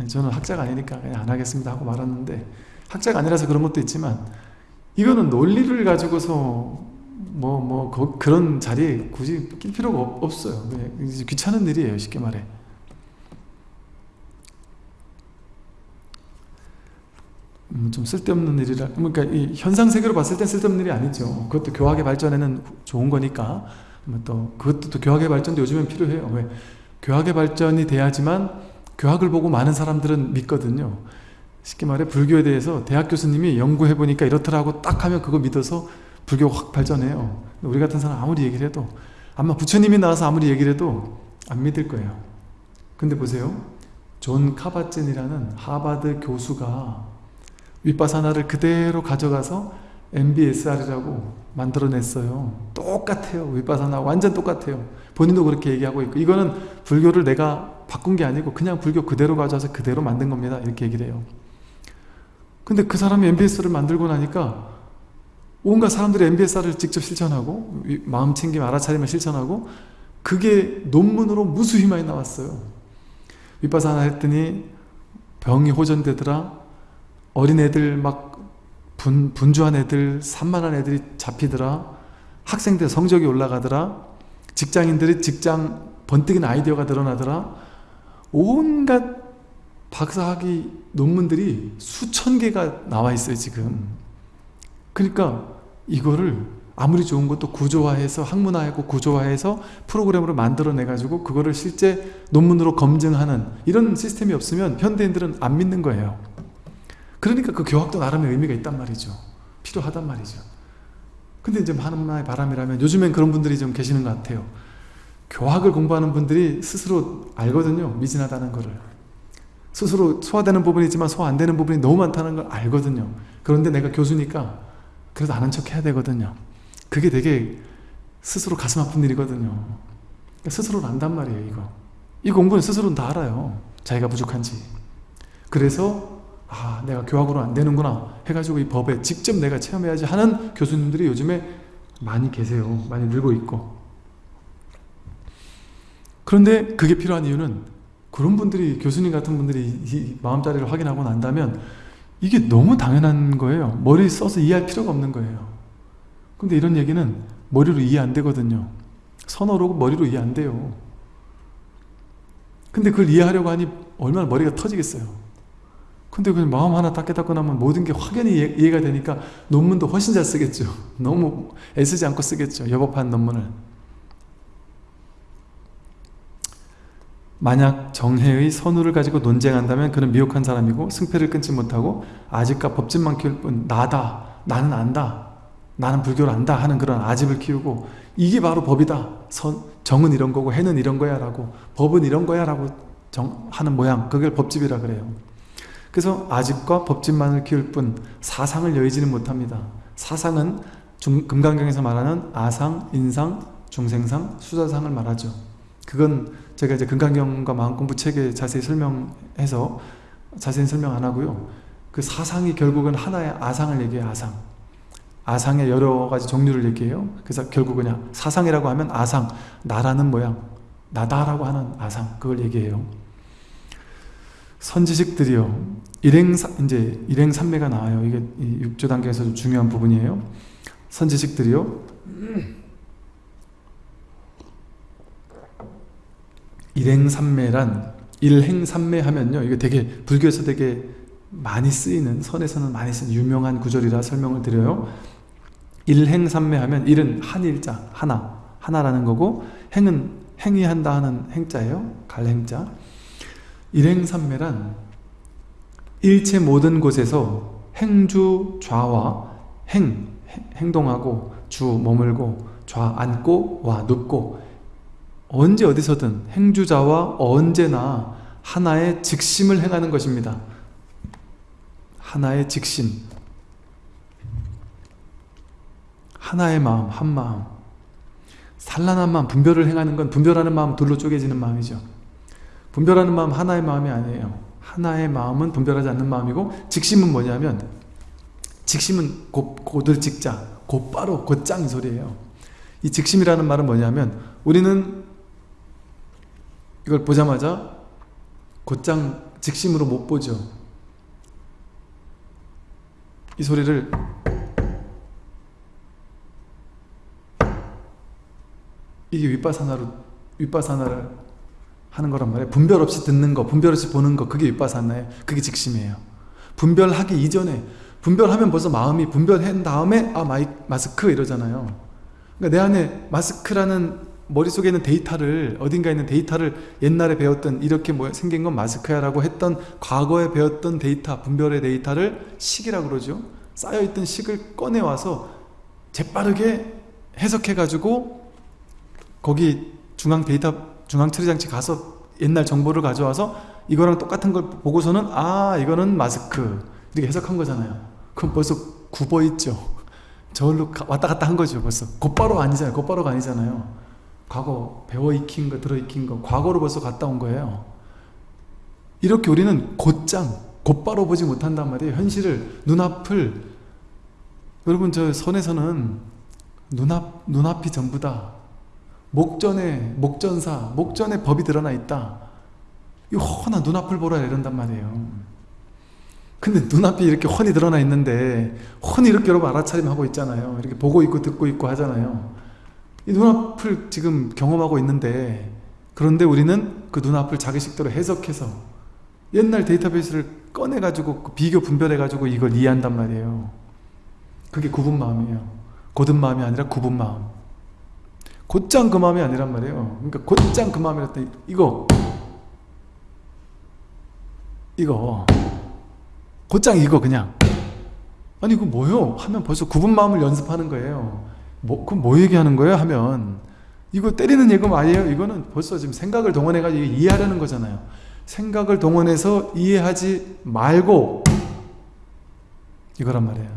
저는 학자가 아니니까 그냥 안 하겠습니다 하고 말았는데 학자가 아니라서 그런 것도 있지만 이거는 논리를 가지고서 뭐, 뭐, 그, 그런 자리에 굳이 낄 필요가 없, 어요 귀찮은 일이에요, 쉽게 말해. 음, 좀 쓸데없는 일이라, 그러니까 이 현상 세계로 봤을 땐 쓸데없는 일이 아니죠. 그것도 교학의 발전에는 좋은 거니까. 뭐 또, 그것도 또 교학의 발전도 요즘엔 필요해요. 왜? 교학의 발전이 돼야지만 교학을 보고 많은 사람들은 믿거든요. 쉽게 말해 불교에 대해서 대학 교수님이 연구해보니까 이렇더라고 딱 하면 그거 믿어서 불교가 확 발전해요. 우리 같은 사람 아무리 얘기를 해도 아마 부처님이 나와서 아무리 얘기를 해도 안 믿을 거예요. 근데 보세요. 존 카밧진이라는 하버드 교수가 위빠사나를 그대로 가져가서 MBSR이라고 만들어냈어요. 똑같아요. 윗바사나 완전 똑같아요. 본인도 그렇게 얘기하고 있고 이거는 불교를 내가 바꾼 게 아니고 그냥 불교 그대로 가져와서 그대로 만든 겁니다. 이렇게 얘기를 해요. 근데 그 사람이 MBS를 만들고 나니까 온갖 사람들이 MBSR을 직접 실천하고 마음 챙김 알아차림을 실천하고 그게 논문으로 무수히 많이 나왔어요. 윗바사나 했더니 병이 호전되더라. 어린애들 막 분, 분주한 애들, 산만한 애들이 잡히더라. 학생들 성적이 올라가더라. 직장인들이 직장 번뜩인 아이디어가 드러나더라. 온갖 박사학위 논문들이 수천 개가 나와 있어요 지금 그러니까 이거를 아무리 좋은 것도 구조화해서 학문화하고 구조화해서 프로그램으로 만들어내 가지고 그거를 실제 논문으로 검증하는 이런 시스템이 없으면 현대인들은 안 믿는 거예요. 그러니까 그 교학도 나름의 의미가 있단 말이죠. 필요하단 말이죠. 근데 이제 하나의 바람이라면 요즘엔 그런 분들이 좀 계시는 것 같아요. 교학을 공부하는 분들이 스스로 알거든요 미진하다는 거를. 스스로 소화되는 부분이지만 소화 안 되는 부분이 너무 많다는 걸 알거든요. 그런데 내가 교수니까 그래도 아는 척 해야 되거든요. 그게 되게 스스로 가슴 아픈 일이거든요. 그러니까 스스로는 안단 말이에요 이거. 이 공부는 스스로는 다 알아요. 자기가 부족한지. 그래서 아 내가 교학으로 안 되는구나 해가지고 이 법에 직접 내가 체험해야지 하는 교수님들이 요즘에 많이 계세요. 많이 늘고 있고. 그런데 그게 필요한 이유는 그런 분들이 교수님 같은 분들이 이 마음자리를 확인하고 난다면 이게 너무 당연한 거예요. 머리 써서 이해할 필요가 없는 거예요. 근데 이런 얘기는 머리로 이해 안 되거든요. 선어로 머리로 이해 안 돼요. 근데 그걸 이해하려고 하니 얼마나 머리가 터지겠어요. 근데 그냥 마음 하나 딱 깨닫고 나면 모든 게 확연히 이해, 가 되니까 논문도 훨씬 잘 쓰겠죠. 너무 애쓰지 않고 쓰겠죠. 여법한 논문을 만약 정해의 선우를 가지고 논쟁한다면 그는 미혹한 사람이고 승패를 끊지 못하고 아집과 법집만 키울 뿐 나다 나는 안다 나는 불교를 안다 하는 그런 아집을 키우고 이게 바로 법이다. 선, 정은 이런 거고 해는 이런 거야 라고 법은 이런 거야 라고 정, 하는 모양 그걸 법집이라 그래요. 그래서 아집과 법집만을 키울 뿐 사상을 여의지는 못합니다. 사상은 중, 금강경에서 말하는 아상, 인상, 중생상, 수자상을 말하죠. 그건 제가 이제 금강경과 마음공부 책에 자세히 설명해서 자세히 설명 안 하고요. 그 사상이 결국은 하나의 아상을 얘기해요. 아상. 아상의 여러 가지 종류를 얘기해요. 그래서 결국 그냥 사상이라고 하면 아상, 나라는 모양, 나다라고 하는 아상, 그걸 얘기해요. 선지식들이요. 일행 이제 일행 삼매가 나와요. 이게 육조 단계에서 좀 중요한 부분이에요. 선지식들이요. 일행삼매란 일행삼매 하면요 이게 되게 불교에서 되게 많이 쓰이는 선에서는 많이 쓰는 유명한 구절이라 설명을 드려요. 일행삼매 하면 일은 한일자 하나 하나라는 거고 행은 행위한다 하는 행자예요. 갈행자. 일행삼매란 일체 모든 곳에서 행주 좌와 행 행동하고 주 머물고 좌 앉고 와 눕고 언제 어디서든 행주자와 언제나 하나의 직심을 행하는 것입니다. 하나의 직심. 하나의 마음, 한 마음. 산란한 마음, 분별을 행하는 건 분별하는 마음 둘로 쪼개지는 마음이죠. 분별하는 마음 하나의 마음이 아니에요. 하나의 마음은 분별하지 않는 마음이고 직심은 뭐냐면 직심은 곧, 곧을 직자 곧바로 곧장 이 소리예요. 이 직심이라는 말은 뭐냐면 우리는 이걸 보자마자 곧장 직심으로 못 보죠. 이 소리를 이게 윗바사나로 윗바사나를 하는 거란 말이에요. 분별 없이 듣는 거 분별 없이 보는 거 그게 윗바사나예요. 그게 직심이에요. 분별하기 이전에 분별하면 벌써 마음이 분별한 다음에 아 마이, 마스크 이러잖아요. 그러니까 내 안에 마스크라는 머릿속에 있는 데이터를 어딘가에 있는 데이터를 옛날에 배웠던 이렇게 뭐 생긴 건 마스크야 라고 했던 과거에 배웠던 데이터 분별의 데이터를 식이라고 그러죠. 쌓여있던 식을 꺼내와서 재빠르게 해석해 가지고 거기 중앙 데이터 중앙 처리 장치 가서 옛날 정보를 가져와서 이거랑 똑같은 걸 보고서는 아 이거는 마스크. 이렇게 해석한 거잖아요. 그럼 벌써 굽어 있죠. 저걸로 왔다 갔다 한 거죠 벌써. 곧바로 아니잖아요. 곧바로가 아니잖아요 과거 배워 익힌 거 들어 익힌 거 과거로 벌써 갔다 온 거예요. 이렇게 우리는 곧장 곧바로 보지 못한단 말이에요. 현실을 눈앞을. 여러분 저 선에서는 눈앞, 눈앞이 전부다. 목전에 목전사 목전에 법이 드러나 있다. 이 훤한 눈앞을 보라 이런단 말이에요. 근데 눈앞이 이렇게 훤히 드러나 있는데 훤히 이렇게 여러분 알아차림 하고 있잖아요. 이렇게 보고 있고 듣고 있고 하잖아요 이 눈앞을 지금 경험하고 있는데 그런데 우리는 그 눈앞을 자기식대로 해석해서 옛날 데이터베이스를 꺼내가지고 그 비교 분별해가지고 이걸 이해한단 말이에요. 그게 굽은 마음이에요. 곧은 마음이 아니라 굽은 마음. 곧장 그 마음이 아니란 말이에요. 그러니까 곧장 그 마음이라 때 이거. 이거. 곧장 이거 그냥. 아니 이거 뭐요? 하면 벌써 굽은 마음을 연습하는 거예요 뭐, 그럼 뭐 얘기하는 거예요? 하면 이거 때리는 예금 아니에요? 이거는 벌써 지금 생각을 동원해가지고 이해하려는 거잖아요. 생각을 동원해서 이해하지 말고 이거란 말이에요.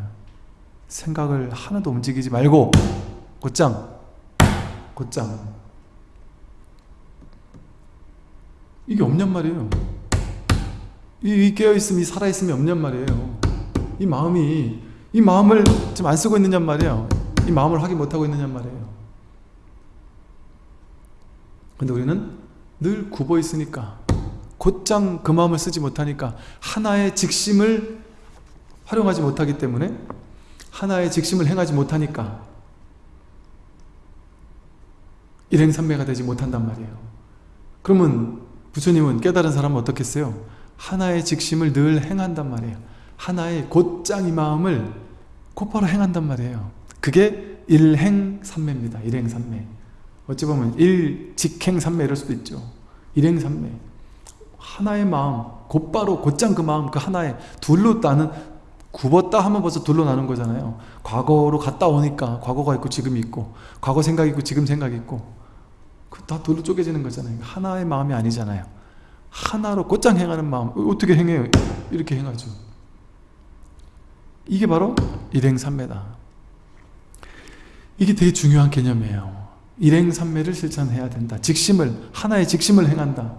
생각을 하나도 움직이지 말고 곧장 곧장. 이게 없냔 말이에요. 이 깨어있음 이 살아있음이 없냔 말이에요. 이 마음이 이 마음을 지금 안 쓰고 있느냔 말이에요 이 마음을 확인 못하고 있느냔 말이에요. 근데 우리는 늘 굽어 있으니까 곧장 그 마음을 쓰지 못하니까 하나의 직심을 활용하지 못하기 때문에 하나의 직심을 행하지 못하니까 일행삼매가 되지 못한단 말이에요. 그러면 부처님은 깨달은 사람은 어떻겠어요? 하나의 직심을 늘 행한단 말이에요. 하나의 곧장 이 마음을 곧바로 행한단 말이에요 그게 일행삼매입니다. 일행삼매. 어찌 보면 일직행삼매 이럴 수도 있죠. 일행삼매. 하나의 마음 곧바로 곧장 그 마음 그 하나의 둘로 나는 굽었다 하면 벌써 둘로 나는 거잖아요. 과거로 갔다 오니까 과거가 있고 지금이 있고 과거 생각이 있고 지금 생각이 있고 다 둘로 쪼개지는 거잖아요. 하나의 마음이 아니잖아요. 하나로 곧장 행하는 마음 어떻게 행해요? 이렇게 행하죠. 이게 바로 일행삼매다 이게 되게 중요한 개념이에요. 일행삼매를 실천해야 된다. 직심을 하나의 직심을 행한다.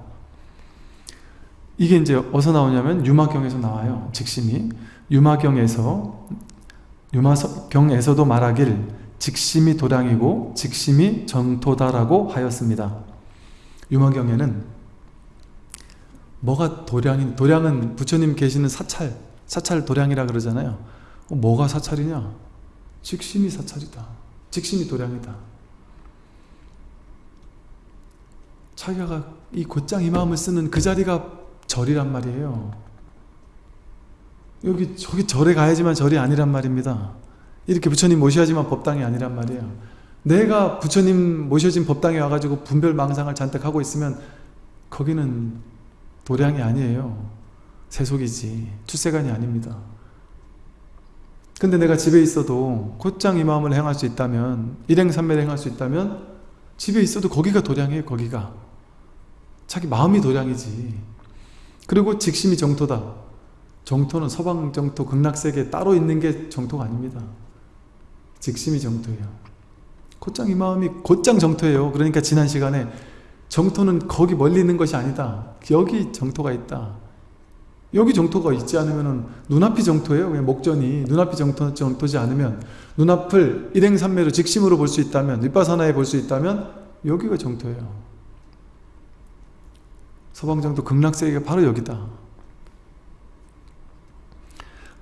이게 이제 어디서 나오냐면 유마경에서 나와요 직심이. 유마경에서 유마경에서도 말하길 직심이 도량이고 직심이 정토다라고 하였습니다. 유마경에는 뭐가 도량인 도량은 부처님 계시는 사찰 사찰 도량이라 그러잖아요. 어, 뭐가 사찰이냐? 직심이 사찰이다 직심이 도량이다. 자기가 이 곧장 이 마음을 쓰는 그 자리가 절이란 말이에요. 여기 저기 절에 가야지만 절이 아니란 말입니다. 이렇게 부처님 모셔야지만 법당이 아니란 말이에요. 내가 부처님 모셔진 법당에 와가지고 분별망상을 잔뜩 하고 있으면 거기는 도량이 아니에요. 세속이지. 출세관이 아닙니다 근데 내가 집에 있어도 곧장 이 마음을 행할 수 있다면 일행삼매를 행할 수 있다면 집에 있어도 거기가 도량이에요 거기가. 자기 마음이 도량이지. 그리고 직심이 정토다. 정토는 서방 정토 극락세계 따로 있는 게 정토가 아닙니다. 직심이 정토예요. 곧장 이 마음이 곧장 정토예요. 그러니까 지난 시간에 정토는 거기 멀리 있는 것이 아니다. 여기 정토가 있다 여기 정토가 있지 않으면 눈앞이 정토예요. 그냥 목전이 눈앞이 정토, 정토지 않으면 눈앞을 일행삼매로 직심으로 볼 수 있다면 윗바사나에 볼 수 있다면 여기가 정토예요. 서방정토 극락세계가 바로 여기다.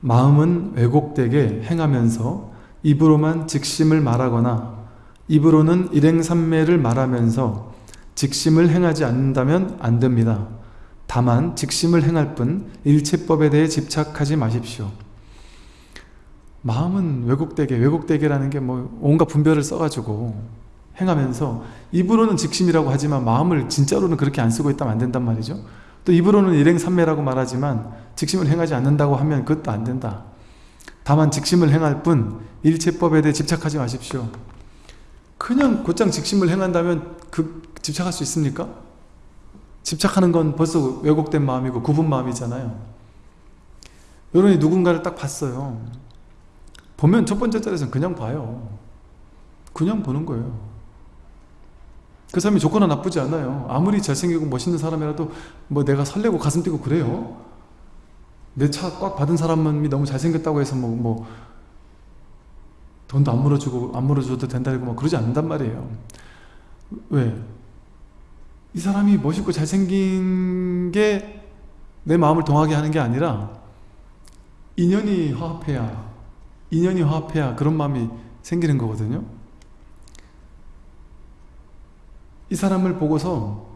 마음은 왜곡되게 행하면서 입으로만 직심을 말하거나 입으로는 일행삼매를 말하면서 직심을 행하지 않는다면 안 됩니다. 다만 직심을 행할 뿐 일체법에 대해 집착하지 마십시오. 마음은 왜곡되게 왜곡되게라는 게 뭐 온갖 분별을 써가지고 행하면서 입으로는 직심이라고 하지만 마음을 진짜로는 그렇게 안 쓰고 있다면 안 된단 말이죠. 또 입으로는 일행삼매라고 말하지만 직심을 행하지 않는다고 하면 그것도 안 된다. 다만 직심을 행할 뿐 일체법에 대해 집착하지 마십시오. 그냥 곧장 직심을 행한다면 그 집착할 수 있습니까? 집착하는 건 벌써 왜곡된 마음이고 굽은 마음이잖아요. 여러분이 누군가를 딱 봤어요. 보면 첫 번째 자리에서는 그냥 봐요. 그냥 보는 거예요. 그 사람이 조건 나쁘지 않아요. 아무리 잘생기고 멋있는 사람이라도 뭐 내가 설레고 가슴 뛰고 그래요. 내 차 꽉 받은 사람이 너무 잘생겼다고 해서 뭐, 뭐 돈도 안 물어주고 안 물어줘도 된다고 막 그러지 않는단 말이에요. 왜? 이 사람이 멋있고 잘생긴 게 내 마음을 동하게 하는 게 아니라 인연이 화합해야 인연이 화합해야 그런 마음이 생기는 거거든요. 이 사람을 보고서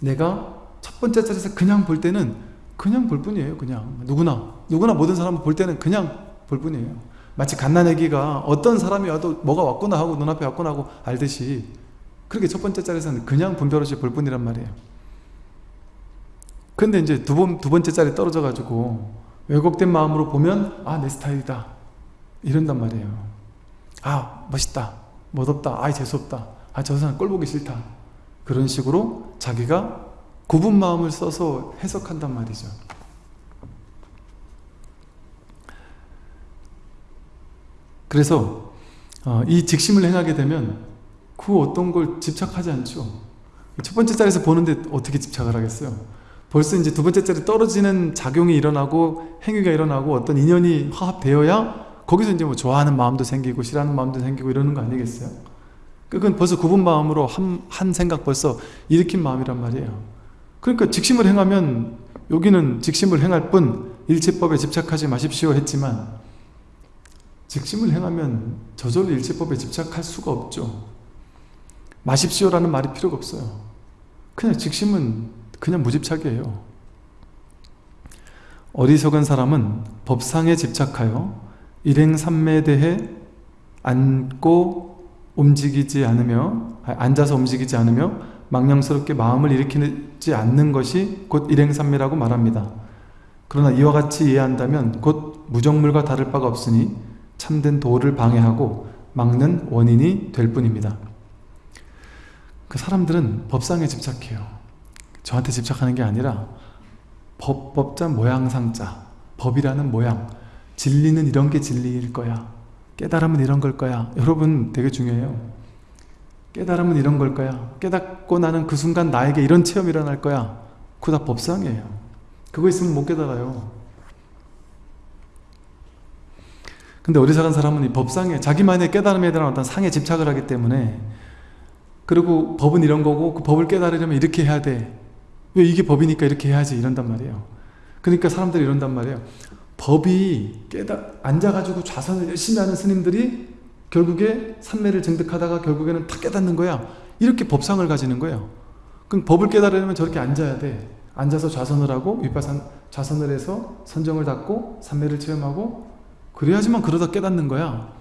내가 첫 번째 자리에서 그냥 볼 때는 그냥 볼 뿐이에요. 그냥 누구나 누구나 모든 사람을 볼 때는 그냥 볼 뿐이에요. 마치 갓난 애기가 어떤 사람이 와도 뭐가 왔구나 하고 눈앞에 왔구나 하고 알듯이 그렇게 첫 번째 자리에서는 그냥 분별 없이 볼 뿐이란 말이에요. 근데 이제 두, 번, 두 번째 자리 떨어져 가지고 왜곡된 마음으로 보면 아 내 스타일이다 이런단 말이에요. 아 멋있다 멋없다 아 재수없다 아 저 사람 꼴 보기 싫다 그런 식으로 자기가 굽은 마음을 써서 해석한단 말이죠. 그래서 어, 이 직심을 행하게 되면 그 어떤 걸 집착하지 않죠. 첫 번째 자리에서 보는데 어떻게 집착을 하겠어요? 벌써 이제 두 번째 자리 떨어지는 작용이 일어나고 행위가 일어나고 어떤 인연이 화합되어야 거기서 이제 뭐 좋아하는 마음도 생기고 싫어하는 마음도 생기고 이러는 거 아니겠어요? 그건 벌써 굽은 마음으로 한, 한 생각 벌써 일으킨 마음이란 말이에요. 그러니까 직심을 행하면 여기는 직심을 행할 뿐 일체법에 집착하지 마십시오 했지만 직심을 행하면 저절로 일체법에 집착할 수가 없죠. 마십시오라는 말이 필요가 없어요. 그냥 직심은 그냥 무집착이에요. 어리석은 사람은 법상에 집착하여 일행삼매에 대해 앉고 움직이지 않으며 앉아서 움직이지 않으며 망령스럽게 마음을 일으키지 않는 것이 곧 일행삼매라고 말합니다. 그러나 이와 같이 이해한다면 곧 무정물과 다를 바가 없으니 참된 도를 방해하고 막는 원인이 될 뿐입니다. 그 사람들은 법상에 집착해요. 저한테 집착하는 게 아니라 법, 법자 모양상자 법이라는 모양 진리는 이런 게 진리일 거야. 깨달음은 이런 걸 거야. 여러분 되게 중요해요. 깨달음은 이런 걸 거야. 깨닫고 나는 그 순간 나에게 이런 체험이 일어날 거야. 그거 다 법상이에요. 그거 있으면 못 깨달아요. 근데 어리석은 사람은 이 법상에 자기만의 깨달음에 대한 어떤 상에 집착을 하기 때문에 그리고 법은 이런 거고 그 법을 깨달으려면 이렇게 해야 돼. 왜 이게 법이니까 이렇게 해야지 이런단 말이에요. 그러니까 사람들이 이런단 말이에요. 법이 깨달 앉아가지고 좌선을 열심히 하는 스님들이 결국에 삼매를 증득하다가 결국에는 다 깨닫는 거야. 이렇게 법상을 가지는 거예요. 그럼 법을 깨달으려면 저렇게 앉아야 돼. 앉아서 좌선을 하고 윗바산 좌선을 해서 선정을 닫고 삼매를 체험하고 그래야지만 그러다 깨닫는 거야.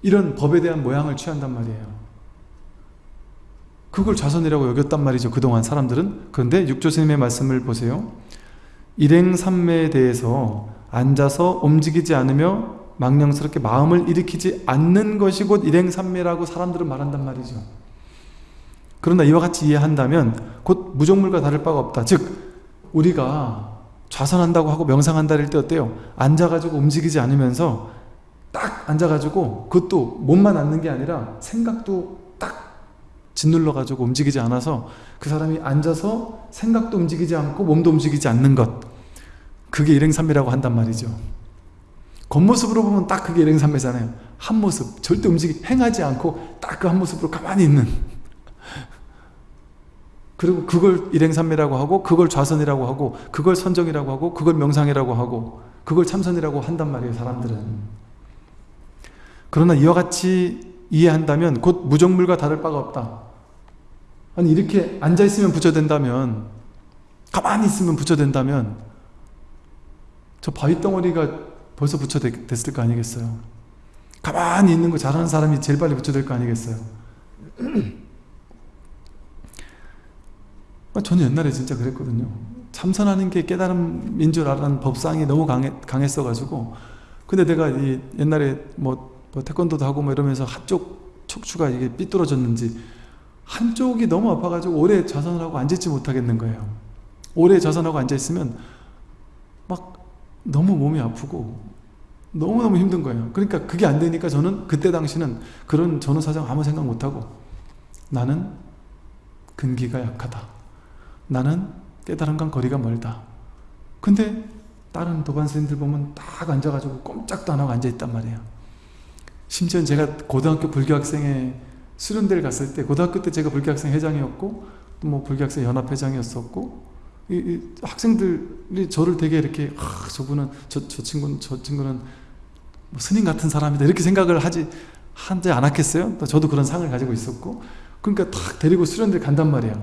이런 법에 대한 모양을 취한단 말이에요. 그걸 좌선이라고 여겼단 말이죠. 그동안 사람들은. 그런데 육조스님의 말씀을 보세요. 일행삼매에 대해서 앉아서 움직이지 않으며 망령스럽게 마음을 일으키지 않는 것이 곧 일행삼매라고 사람들은 말한단 말이죠. 그러나 이와 같이 이해한다면 곧 무정물과 다를 바가 없다. 즉 우리가 좌선한다고 하고 명상한다 할 때 어때요? 앉아가지고 움직이지 않으면서 딱 앉아가지고 그것도 몸만 앉는 게 아니라 생각도 딱 짓눌러 가지고 움직이지 않아서 그 사람이 앉아서 생각도 움직이지 않고 몸도 움직이지 않는 것. 그게 일행삼매라고 한단 말이죠. 겉모습으로 보면 딱 그게 일행삼매잖아요. 한 모습 절대 움직이 행하지 않고 딱 그 한 모습으로 가만히 있는. 그리고 그걸 일행삼매라고 하고 그걸 좌선이라고 하고 그걸 선정이라고 하고 그걸 명상이라고 하고 그걸 참선이라고 한단 말이에요 사람들은. 그러나 이와 같이 이해한다면 곧 무정물과 다를 바가 없다 아니 이렇게 앉아있으면 부처된다면 가만히 있으면 부처된다면 저 바위 덩어리가 벌써 부처됐을 거 아니겠어요? 가만히 있는 거 잘하는 사람이 제일 빨리 부처될 거 아니겠어요? 아, 저는 옛날에 진짜 그랬거든요. 참선하는 게 깨달음인 줄 알았는 법상이 너무 강해, 강했어가지고. 근데 내가 이 옛날에 뭐, 뭐 태권도도 하고 뭐 이러면서 한쪽 척추가 이게 삐뚤어졌는지 한쪽이 너무 아파가지고 오래 좌선을 하고 앉아있지 못하겠는 거예요. 오래 좌선하고 앉아있으면 막 너무 몸이 아프고 너무너무 힘든 거예요. 그러니까 그게 안 되니까 저는 그때 당시는 그런 전후 사정 아무 생각 못하고 나는 근기가 약하다. 나는 깨달음과 거리가 멀다. 근데 다른 도반 스님들 보면 딱 앉아가지고 꼼짝도 안 하고 앉아있단 말이에요. 심지어 제가 고등학교 불교학생회 수련대를 갔을 때 고등학교 때 제가 불교학생 회장이었고 또 뭐 불교학생 연합회장이었었고 이, 이 학생들이 저를 되게 이렇게 아, 저분은 저, 저 친구는 저 친구는 뭐 스님 같은 사람이다 이렇게 생각을 하지 하지 않았겠어요? 저도 그런 상을 가지고 있었고 그러니까 탁 데리고 수련들 간단 말이야.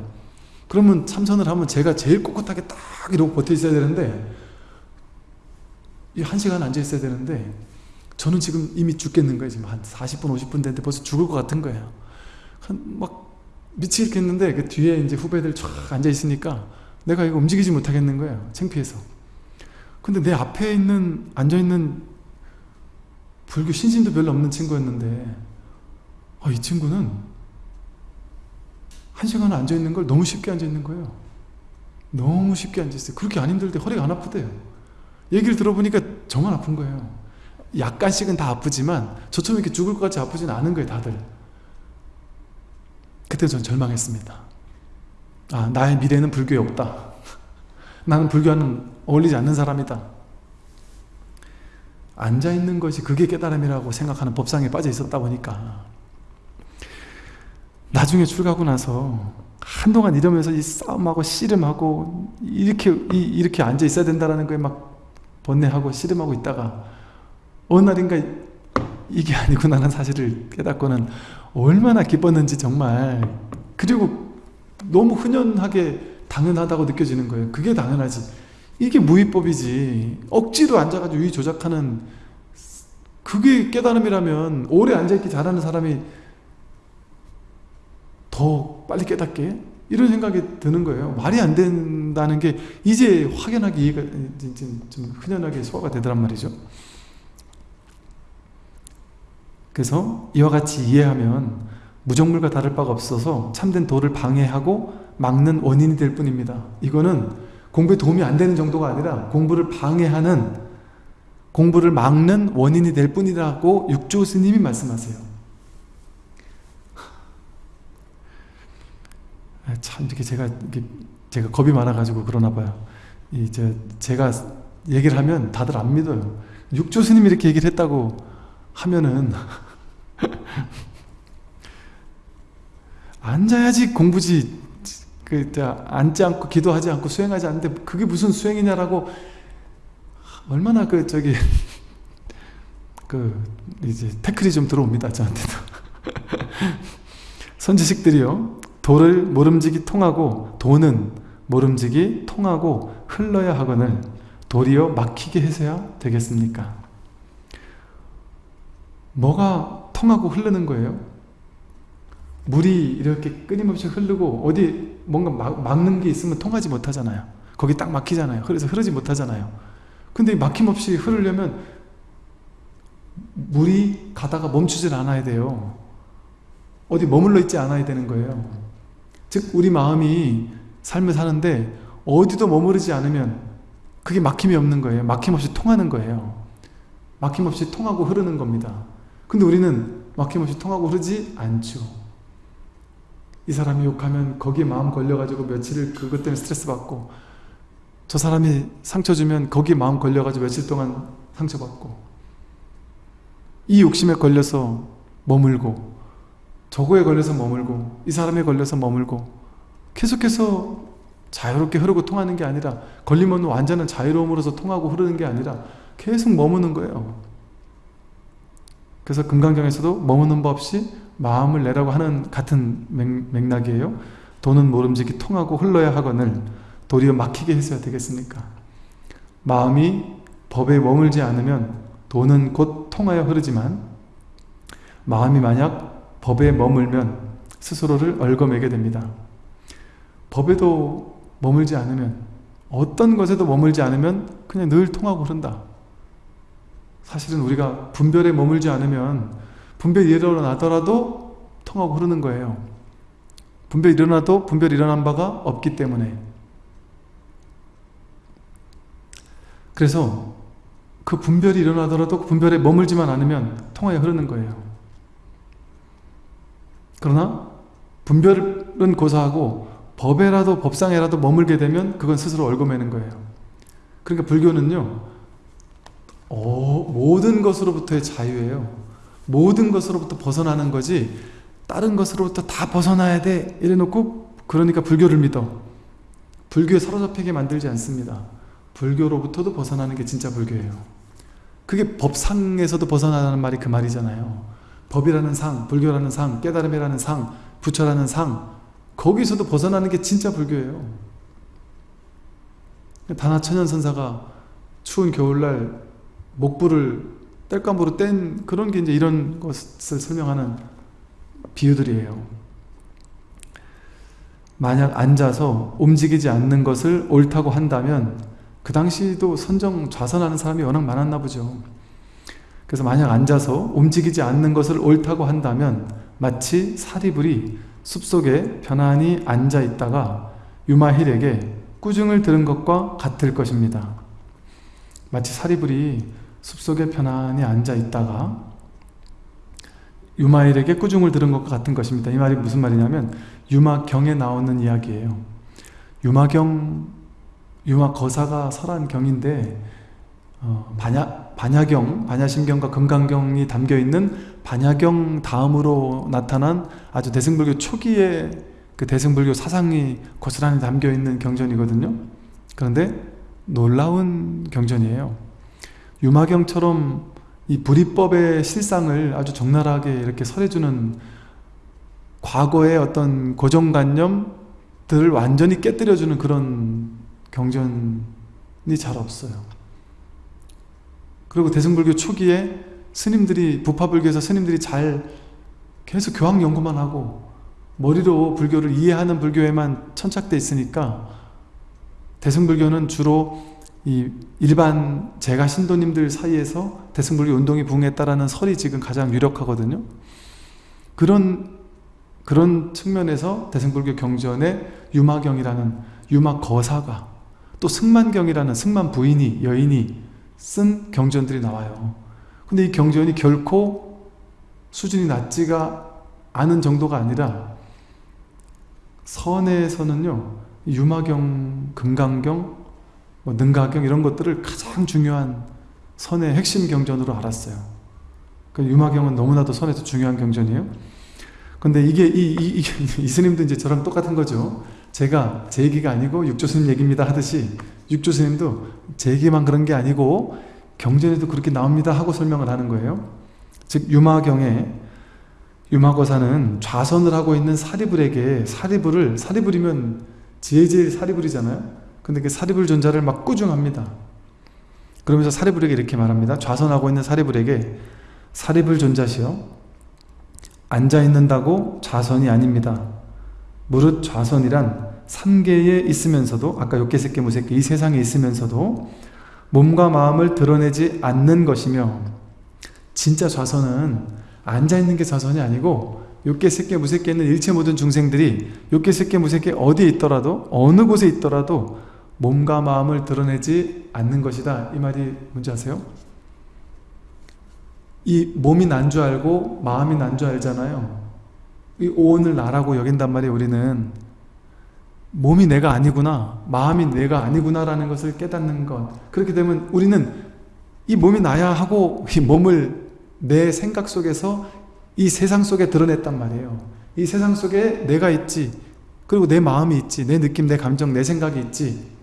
그러면 참선을 하면 제가 제일 꼿꼿하게 딱 이러고 버텨 있어야 되는데 이 한 시간 앉아 있어야 되는데 저는 지금 이미 죽겠는 거예요. 지금 한 40분 50분 됐는데 벌써 죽을 것 같은 거예요 막 미치겠는데 그 뒤에 이제 후배들 쫙 앉아 있으니까 내가 이거 움직이지 못하겠는 거예요 창피해서. 근데 내 앞에 있는 앉아 있는 불교 신심도 별로 없는 친구였는데 아, 이 친구는 한 시간 앉아 있는 걸 너무 쉽게 앉아 있는 거예요. 너무 쉽게 앉아 있어요. 그렇게 안 힘들 때 허리가 안 아프대요. 얘기를 들어보니까 저만 아픈 거예요. 약간씩은 다 아프지만 저처럼 이렇게 죽을 것 같이 아프진 않은 거예요 다들 그때 전 절망했습니다. 아 나의 미래는 불교에 없다. 나는 불교와는 어울리지 않는 사람이다. 앉아있는 것이 그게 깨달음이라고 생각하는 법상에 빠져 있었다 보니까 나중에 출가하고 나서 한동안 이러면서 이 싸움하고 씨름하고 이렇게 이, 렇게 앉아 있어야 된다는 거에 막 번뇌하고 씨름하고 있다가 어느 날인가 이게 아니구나라는 사실을 깨닫고는 얼마나 기뻤는지 정말. 그리고 너무 흔연하게 당연하다고 느껴지는 거예요. 그게 당연하지. 이게 무위법이지. 억지로 앉아가지고 위 조작하는 그게 깨달음이라면 오래 앉아있기 잘하는 사람이 더 빨리 깨닫게? 이런 생각이 드는 거예요. 말이 안 된다는 게 이제 확연하게 이해가 좀 흔연하게 소화가 되더란 말이죠 그래서 이와 같이 이해하면 무정물과 다를 바가 없어서 참된 도를 방해하고 막는 원인이 될 뿐입니다. 이거는 공부에 도움이 안 되는 정도가 아니라 공부를 방해하는 공부를 막는 원인이 될 뿐이라고 육조 스님이 말씀하세요. 아, 참 이렇게 제가 이렇게 제가 겁이 많아가지고 그러나 봐요. 이제 제가 얘기를 하면 다들 안 믿어요. 육조 스님이 이렇게 얘기를 했다고 하면은 앉아야지 공부지. 그 앉지 않고 기도하지 않고 수행하지 않는데 그게 무슨 수행이냐라고 얼마나 그 저기 그 이제 태클이 좀 들어옵니다 저한테도. 선지식들이요. 도를 모름지기 통하고 도는 모름지기 통하고 흘러야 하거늘 도리어 막히게 해서야 되겠습니까? 뭐가 통하고 흐르는 거예요? 물이 이렇게 끊임없이 흐르고 어디 뭔가 막, 막는 게 있으면 통하지 못하잖아요. 거기 딱 막히잖아요. 그래서 흐르지 못하잖아요. 근데 막힘없이 흐르려면 물이 가다가 멈추질 않아야 돼요. 어디 머물러 있지 않아야 되는 거예요. 즉 우리 마음이 삶을 사는데 어디도 머무르지 않으면 그게 막힘이 없는 거예요. 막힘없이 통하는 거예요. 막힘없이 통하고 흐르는 겁니다. 근데 우리는 막힘없이 통하고 흐르지 않죠. 이 사람이 욕하면 거기에 마음 걸려가지고 며칠을 그것 때문에 스트레스 받고 저 사람이 상처 주면 거기에 마음 걸려가지고 며칠 동안 상처받고 이 욕심에 걸려서 머물고 저거에 걸려서 머물고 이 사람에 걸려서 머물고 계속해서 자유롭게 흐르고 통하는 게 아니라 걸리면 완전한 자유로움으로서 통하고 흐르는 게 아니라 계속 머무는 거예요. 그래서 금강경에서도 머무는 법 없이 마음을 내라고 하는 같은 맥, 락이에요 도는 모름지기 통하고 흘러야 하거늘 도리어 막히게 했어야 되겠습니까? 마음이 법에 머물지 않으면 도는 곧 통하여 흐르지만 마음이 만약 법에 머물면 스스로를 얽어매게 됩니다. 법에도 머물지 않으면 어떤 것에도 머물지 않으면 그냥 늘 통하고 흐른다. 사실은 우리가 분별에 머물지 않으면 분별이 일어나더라도 통하고 흐르는 거예요. 분별이 일어나도 분별이 일어난 바가 없기 때문에 그래서 그 분별이 일어나더라도 그 분별에 머물지만 않으면 통하여 흐르는 거예요. 그러나 분별은 고사하고 법에라도 법상에라도 머물게 되면 그건 스스로 얽어매는 거예요. 그러니까 불교는요. 어, 모든 것으로부터의 자유예요. 모든 것으로부터 벗어나는 거지 다른 것으로부터 다 벗어나야 돼 이래놓고 그러니까 불교를 믿어. 불교에 사로잡히게 만들지 않습니다. 불교로부터도 벗어나는 게 진짜 불교예요. 그게 법상에서도 벗어나는 말이 그 말이잖아요. 법이라는 상, 불교라는 상, 깨달음이라는 상, 부처라는 상 거기서도 벗어나는 게 진짜 불교예요. 다나천연 선사가 추운 겨울날 목불을 땔감으로 뗀 그런 게 이제 이런 것을 설명하는 비유들이에요. 만약 앉아서 움직이지 않는 것을 옳다고 한다면 그 당시도 선정 좌선하는 사람이 워낙 많았나 보죠. 그래서 만약 앉아서 움직이지 않는 것을 옳다고 한다면 마치 사리불이 숲속에 편안히 앉아 있다가 유마힐에게 꾸중을 들은 것과 같을 것입니다. 마치 사리불이 숲속에 편안히 앉아 있다가 유마일에게 꾸중을 들은 것과 같은 것입니다. 이 말이 무슨 말이냐면 유마경에 나오는 이야기예요. 유마경 유마 거사가 설한 경인데 어, 반야, 반야경, 반야심경과 금강경이 담겨있는 반야경 다음으로 나타난 아주 대승불교 초기의 그 대승불교 사상이 고스란히 담겨있는 경전이거든요. 그런데 놀라운 경전이에요. 유마경처럼 이 불이법의 실상을 아주 적나라하게 이렇게 설해주는 과거의 어떤 고정관념들을 완전히 깨뜨려주는 그런 경전이 잘 없어요. 그리고 대승불교 초기에 스님들이 부파불교에서 스님들이 잘 계속 교학 연구만 하고 머리로 불교를 이해하는 불교에만 천착돼 있으니까 대승불교는 주로 이 일반 제가 신도님들 사이에서 대승불교 운동이 부흥했다라는 설이 지금 가장 유력하거든요. 그런 그런 측면에서 대승불교 경전에 유마경이라는 유마 거사가 또 승만경이라는 승만 부인이 여인이 쓴 경전들이 나와요. 근데 이 경전이 결코 수준이 낮지가 않은 정도가 아니라 선에서는요 유마경, 금강경, 뭐 능가경 이런 것들을 가장 중요한 선의 핵심 경전으로 알았어요. 그 유마경은 너무나도 선에서 중요한 경전이에요. 근데 이게 이, 이, 이, 이 스님도 이제 저랑 똑같은 거죠. 제가 제 얘기가 아니고 육조스님 얘기입니다 하듯이 육조스님도 제 얘기만 그런 게 아니고 경전에도 그렇게 나옵니다 하고 설명을 하는 거예요. 즉 유마경에 유마거사는 좌선을 하고 있는 사리불에게 사리불을 사리불이면 지혜제일 사리불이잖아요. 근데 그 사리불 존자를 막 꾸중합니다. 그러면서 사리불에게 이렇게 말합니다. 좌선하고 있는 사리불에게 사리불 존자시여 앉아 있는다고 좌선이 아닙니다. 무릇 좌선이란 삼계에 있으면서도 아까 욕계색계 무색계 이 세상에 있으면서도 몸과 마음을 드러내지 않는 것이며 진짜 좌선은 앉아있는 게 좌선이 아니고 욕계색계 무색계는 일체 모든 중생들이 욕계색계 무색계 어디에 있더라도 어느 곳에 있더라도 몸과 마음을 드러내지 않는 것이다 이 말이 뭔지 아세요? 이 몸이 난 줄 알고 마음이 난 줄 알잖아요. 이 오온을 나라고 여긴단 말이에요. 우리는 몸이 내가 아니구나 마음이 내가 아니구나라는 것을 깨닫는 것 그렇게 되면 우리는 이 몸이 나야 하고 이 몸을 내 생각 속에서 이 세상 속에 드러냈단 말이에요 이 세상 속에 내가 있지 그리고 내 마음이 있지 내 느낌, 내 감정, 내 생각이 있지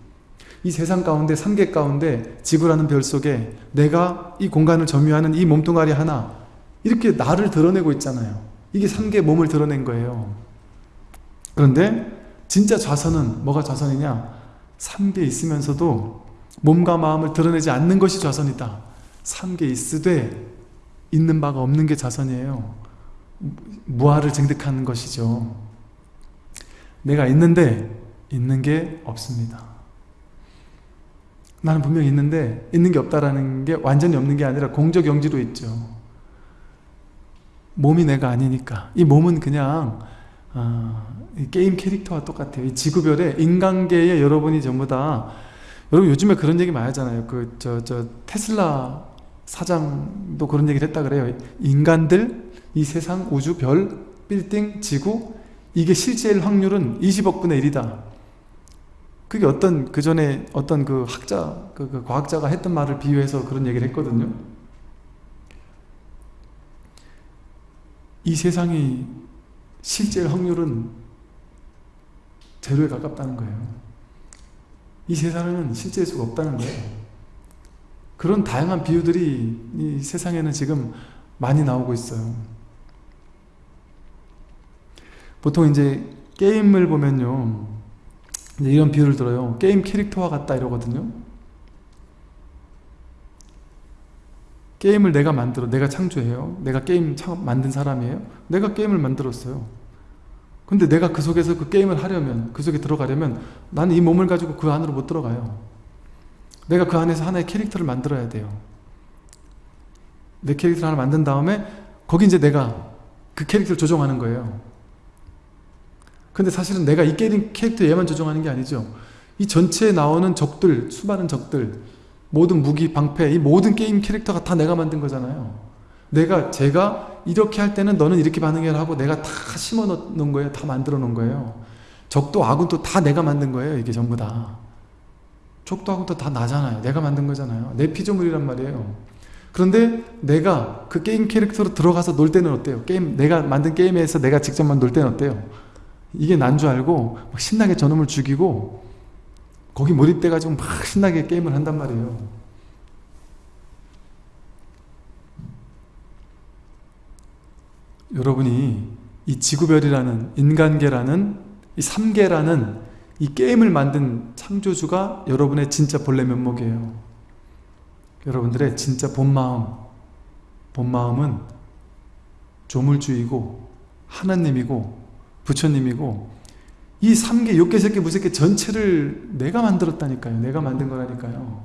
이 세상 가운데 삼계 가운데 지구라는 별 속에 내가 이 공간을 점유하는 이 몸뚱아리 하나 이렇게 나를 드러내고 있잖아요 이게 삼계 몸을 드러낸 거예요 그런데 진짜 좌선은 뭐가 좌선이냐? 삼계 있으면서도 몸과 마음을 드러내지 않는 것이 좌선이다. 삼계 있으되 있는 바가 없는 게 좌선이에요. 무아를 증득하는 것이죠. 내가 있는데 있는 게 없습니다. 나는 분명히 있는데 있는 게 없다라는 게 완전히 없는 게 아니라 공적 영지로 있죠. 몸이 내가 아니니까 이 몸은 그냥 어, 게임 캐릭터와 똑같아요. 이 지구별에 인간계에 여러분이 전부 다 여러분 요즘에 그런 얘기 많이 하잖아요. 그 저 저 테슬라 사장도 그런 얘기를 했다 그래요. 인간들, 이 세상, 우주, 별, 빌딩, 지구 이게 실제일 확률은 20억 분의 1이다. 그게 어떤 그 전에 어떤 그 학자, 그, 그 과학자가 했던 말을 비유해서 그런 얘기를 했거든요. 이 세상이 실제 확률은 제로에 가깝다는 거예요. 이 세상에는 실제일 수가 없다는 거예요. 그런 다양한 비유들이 이 세상에는 지금 많이 나오고 있어요. 보통 이제 게임을 보면요. 이런 비유를 들어요. 게임 캐릭터와 같다 이러거든요. 게임을 내가 만들어 내가 창조해요. 내가 게임 만든 사람이에요. 내가 게임을 만들었어요. 근데 내가 그 속에서 그 게임을 하려면 그 속에 들어가려면 나는 이 몸을 가지고 그 안으로 못 들어가요. 내가 그 안에서 하나의 캐릭터를 만들어야 돼요. 내 캐릭터를 하나 만든 다음에 거기 이제 내가 그 캐릭터를 조종하는 거예요 근데 사실은 내가 이 캐릭터 얘만 조종하는 게 아니죠 이 전체에 나오는 적들 수많은 적들 모든 무기, 방패, 이 모든 게임 캐릭터가 다 내가 만든 거잖아요. 내가, 제가 이렇게 할 때는 너는 이렇게 반응해야 하고 내가 다 심어 놓은 거예요. 다 만들어 놓은 거예요. 적도 아군도 다 내가 만든 거예요. 이게 전부 다. 적도 아군도 다 나잖아요. 내가 만든 거잖아요. 내 피조물이란 말이에요. 그런데 내가 그 게임 캐릭터로 들어가서 놀 때는 어때요? 게임, 내가 만든 게임에서 내가 직접 만 놀 때는 어때요? 이게 난 줄 알고 신나게 저놈을 죽이고 거기 몰입돼가지고 막 신나게 게임을 한단 말이에요. 여러분이 이 지구별이라는 인간계라는 이 3계라는 이 게임을 만든 창조주가 여러분의 진짜 본래 면목이에요. 여러분들의 진짜 본마음 본마음은 조물주이고 하나님이고 부처님이고 이 3개, 6개, 3개, 무색개 전체를 내가 만들었다니까요. 내가 만든 거라니까요.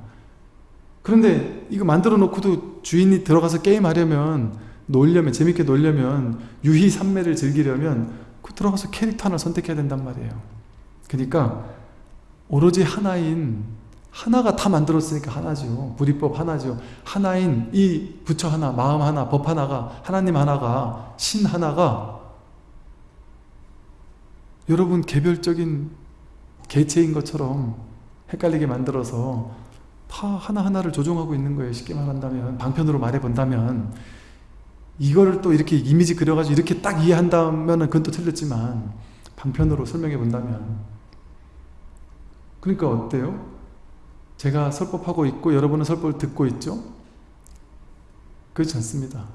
그런데 이거 만들어 놓고도 주인이 들어가서 게임하려면 놀려면 재밌게 놀려면 유희 삼매를 즐기려면 그 들어가서 캐릭터 하나 선택해야 된단 말이에요. 그러니까 오로지 하나인 하나가 다 만들었으니까 하나죠. 불이법 하나죠. 하나인 이 부처 하나, 마음 하나, 법 하나가 하나님 하나가 신 하나가 여러분 개별적인 개체인 것처럼 헷갈리게 만들어서 다 하나하나를 조종하고 있는 거예요. 쉽게 말한다면 방편으로 말해본다면 이거를 또 이렇게 이미지 그려가지고 이렇게 딱 이해한다면 그건 또 틀렸지만 방편으로 설명해 본다면 그러니까 어때요? 제가 설법하고 있고 여러분은 설법을 듣고 있죠? 그렇지 않습니다.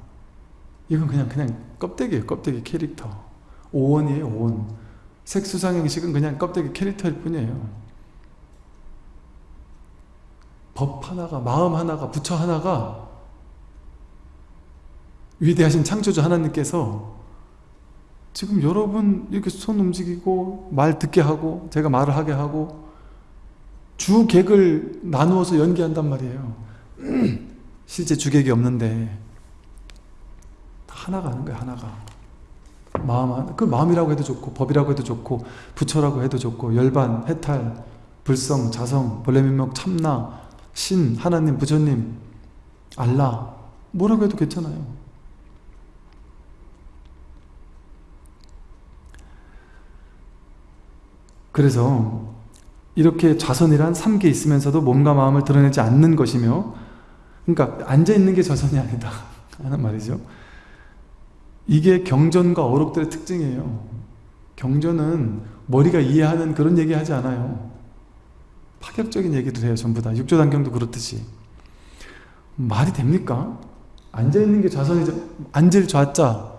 이건 그냥 그냥 껍데기예요. 껍데기 캐릭터. 오원이에요. 오원. 색수상형식은 그냥 껍데기 캐릭터일 뿐이에요. 법 하나가, 마음 하나가, 부처 하나가 위대하신 창조주 하나님께서 지금 여러분 이렇게 손 움직이고 말 듣게 하고 제가 말을 하게 하고 주객을 나누어서 연기한단 말이에요. 실제 주객이 없는데 하나가 하는 거예요, 하나가. 마음, 그 마음이라고 해도 좋고 법이라고 해도 좋고 부처라고 해도 좋고 열반, 해탈, 불성, 자성, 본래면목, 참나, 신, 하나님, 부처님, 알라 뭐라고 해도 괜찮아요. 그래서 이렇게 좌선이란 삼계 있으면서도 몸과 마음을 드러내지 않는 것이며 그러니까 앉아있는 게 좌선이 아니다 하는 말이죠. 이게 경전과 어록들의 특징이에요. 경전은 머리가 이해하는 그런 얘기 하지 않아요. 파격적인 얘기를 해요. 전부 다. 육조단경도 그렇듯이. 말이 됩니까? 앉아있는 게 좌선이죠. 앉을 좌자,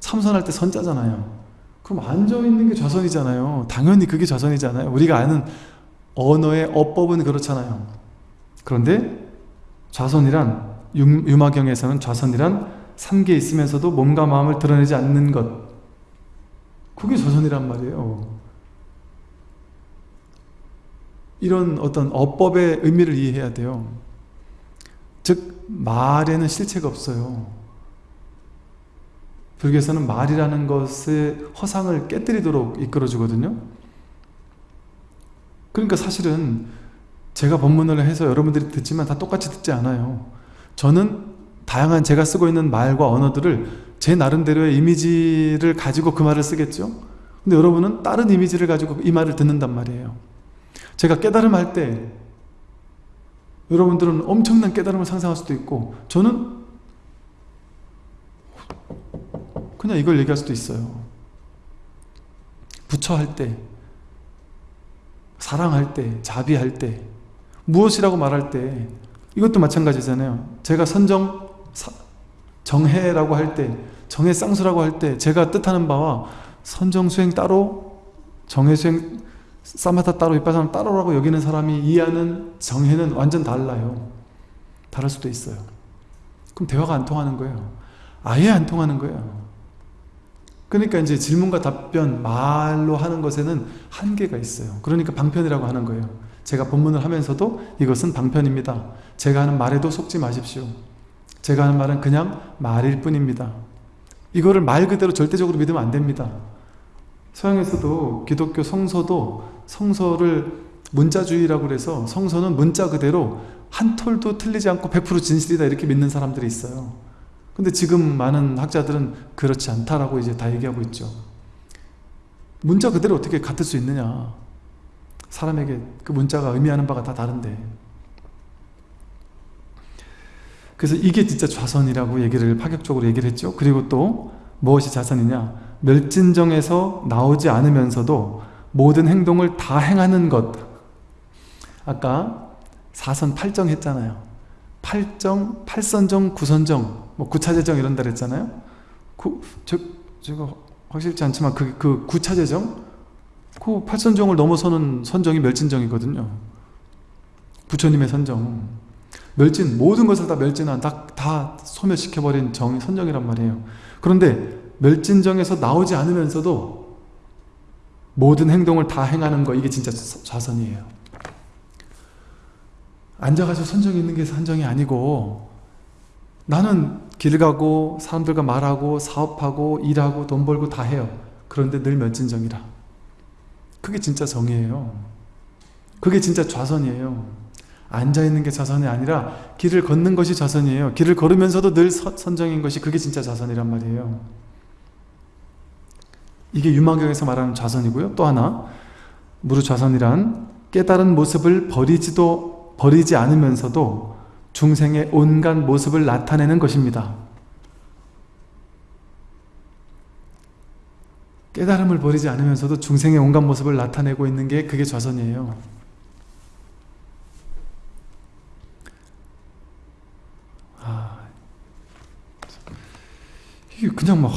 참선할 때 선자잖아요. 그럼 앉아있는 게 좌선이잖아요. 당연히 그게 좌선이잖아요. 우리가 아는 언어의 어법은 그렇잖아요. 그런데 좌선이란 유마경에서는 좌선이란 삼계 있으면서도 몸과 마음을 드러내지 않는 것 그게 좌선이란 말이에요. 이런 어떤 어법의 의미를 이해해야 돼요. 즉 말에는 실체가 없어요. 불교에서는 말이라는 것의 허상을 깨뜨리도록 이끌어주거든요. 그러니까 사실은 제가 법문을 해서 여러분들이 듣지만 다 똑같이 듣지 않아요. 저는 다양한 제가 쓰고 있는 말과 언어들을 제 나름대로의 이미지를 가지고 그 말을 쓰겠죠. 근데 여러분은 다른 이미지를 가지고 이 말을 듣는단 말이에요. 제가 깨달음 할 때 여러분들은 엄청난 깨달음을 상상할 수도 있고 저는 그냥 이걸 얘기할 수도 있어요. 부처 할 때, 사랑할 때, 자비할 때, 무엇이라고 말할 때 이것도 마찬가지잖아요. 제가 선정, 정해라고 할 때, 정해 쌍수라고 할 때 제가 뜻하는 바와 선정 수행 따로, 정해 수행 사마타 따로, 이빠사나 따로라고 여기는 사람이 이해하는 정해는 완전 달라요. 다를 수도 있어요. 그럼 대화가 안 통하는 거예요. 아예 안 통하는 거예요. 그러니까 이제 질문과 답변, 말로 하는 것에는 한계가 있어요. 그러니까 방편이라고 하는 거예요. 제가 본문을 하면서도 이것은 방편입니다. 제가 하는 말에도 속지 마십시오. 제가 하는 말은 그냥 말일 뿐입니다. 이거를 말 그대로 절대적으로 믿으면 안 됩니다. 서양에서도 기독교 성서도 성서를 문자주의라고 그래서 성서는 문자 그대로 한 톨도 틀리지 않고 100% 진실이다 이렇게 믿는 사람들이 있어요. 근데 지금 많은 학자들은 그렇지 않다라고 이제 다 얘기하고 있죠. 문자 그대로 어떻게 같을 수 있느냐. 사람에게 그 문자가 의미하는 바가 다 다른데. 그래서 이게 진짜 좌선이라고 얘기를 파격적으로 얘기를 했죠. 그리고 또 무엇이 자선이냐. 멸진정에서 나오지 않으면서도 모든 행동을 다 행하는 것. 아까 사선 팔정 했잖아요. 팔정, 팔선정, 구선정, 뭐 구차재정 이런 데 했잖아요. 그, 저, 제가 확실치 않지만 그, 그 구차재정? 그 팔선정을 넘어서는 선정이 멸진정이거든요. 부처님의 선정. 멸진, 모든 것을 다 멸진한, 다, 다 소멸시켜버린 정이 선정이란 말이에요. 그런데 멸진정에서 나오지 않으면서도 모든 행동을 다 행하는 거 이게 진짜 좌선이에요. 앉아가지고 선정이 있는 게 선정이 아니고 나는 길 가고 사람들과 말하고 사업하고 일하고 돈 벌고 다 해요. 그런데 늘 멸진정이라. 그게 진짜 정이에요. 그게 진짜 좌선이에요. 앉아있는 게 좌선이 아니라 길을 걷는 것이 좌선이에요. 길을 걸으면서도 늘 선정인 것이 그게 진짜 좌선이란 말이에요. 이게 유마경에서 말하는 좌선이고요. 또 하나 무르 좌선이란 깨달은 모습을 버리지도 버리지 않으면서도 중생의 온갖 모습을 나타내는 것입니다. 깨달음을 버리지 않으면서도 중생의 온갖 모습을 나타내고 있는 게 그게 좌선이에요. 이게 그냥 막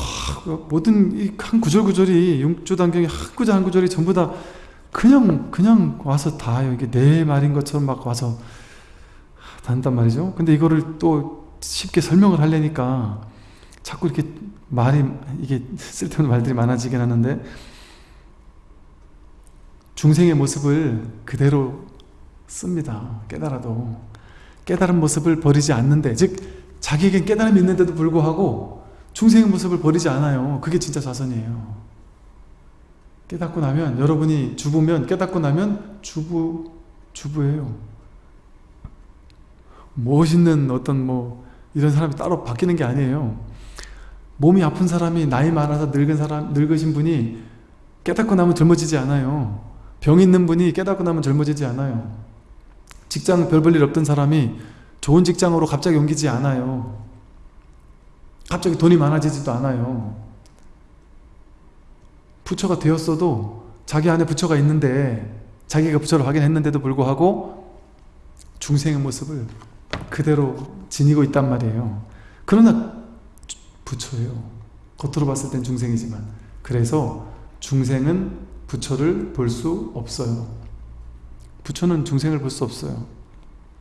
모든 이 한 구절 구절이 용주단경의 한 구절 한 구절이 전부 다 그냥 그냥 와서 다 이게 내 말인 것처럼 막 와서 단단 말이죠. 근데 이거를 또 쉽게 설명을 하려니까 자꾸 이렇게 말이 이게 쓸데없는 말들이 많아지긴 하는데 중생의 모습을 그대로 씁니다. 깨달아도 깨달은 모습을 버리지 않는데 즉 자기에겐 깨달음이 있는데도 불구하고 중생의 모습을 버리지 않아요. 그게 진짜 자선이에요. 깨닫고 나면 여러분이 주부면 깨닫고 나면 주부 주부예요. 멋있는 어떤 뭐 이런 사람이 따로 바뀌는 게 아니에요. 몸이 아픈 사람이 나이 많아서 늙은 사람, 늙으신 분이 깨닫고 나면 젊어지지 않아요. 병 있는 분이 깨닫고 나면 젊어지지 않아요. 직장 별 볼 일 없던 사람이 좋은 직장으로 갑자기 옮기지 않아요. 갑자기 돈이 많아지지도 않아요. 부처가 되었어도 자기 안에 부처가 있는데 자기가 부처를 확인했는데도 불구하고 중생의 모습을 그대로 지니고 있단 말이에요. 그러나 부처예요. 겉으로 봤을 땐 중생이지만 그래서 중생은 부처를 볼 수 없어요. 부처는 중생을 볼 수 없어요.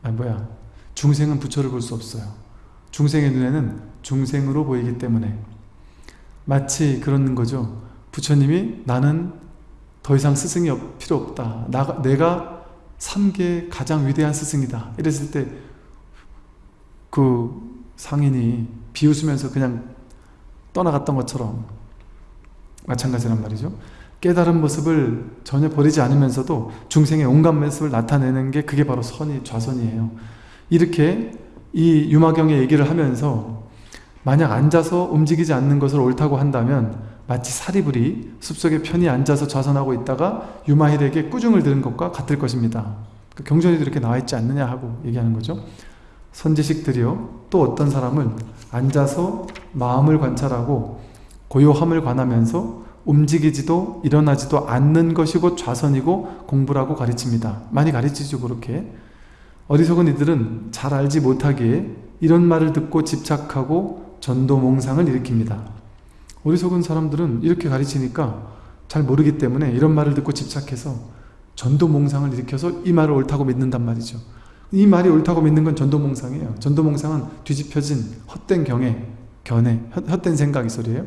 아 뭐야 중생은 부처를 볼 수 없어요. 중생의 눈에는 중생으로 보이기 때문에 마치 그런 거죠. 부처님이 나는 더 이상 스승이 필요 없다. 나, 내가 3계 가장 위대한 스승이다. 이랬을 때 그 상인이 비웃으면서 그냥 떠나갔던 것처럼 마찬가지란 말이죠. 깨달은 모습을 전혀 버리지 않으면서도 중생의 온갖 모습을 나타내는 게 그게 바로 선이 좌선이에요. 이렇게 이 유마경의 얘기를 하면서 만약 앉아서 움직이지 않는 것을 옳다고 한다면 마치 사리불이 숲속에 편히 앉아서 좌선하고 있다가 유마힐에게 꾸중을 들은 것과 같을 것입니다. 그 경전에도 이렇게 나와 있지 않느냐 하고 얘기하는 거죠. 선지식들이요 또 어떤 사람은 앉아서 마음을 관찰하고 고요함을 관하면서 움직이지도 일어나지도 않는 것이 곧 좌선이고 공부라고 가르칩니다. 많이 가르치죠 그렇게. 어리석은 이들은 잘 알지 못하기에 이런 말을 듣고 집착하고 전도몽상을 일으킵니다. 어리석은 사람들은 이렇게 가르치니까 잘 모르기 때문에 이런 말을 듣고 집착해서 전도몽상을 일으켜서 이 말을 옳다고 믿는단 말이죠. 이 말이 옳다고 믿는 건 전도몽상이에요. 전도몽상은 뒤집혀진 헛된 경애, 견해, 헛된 생각이 소리예요.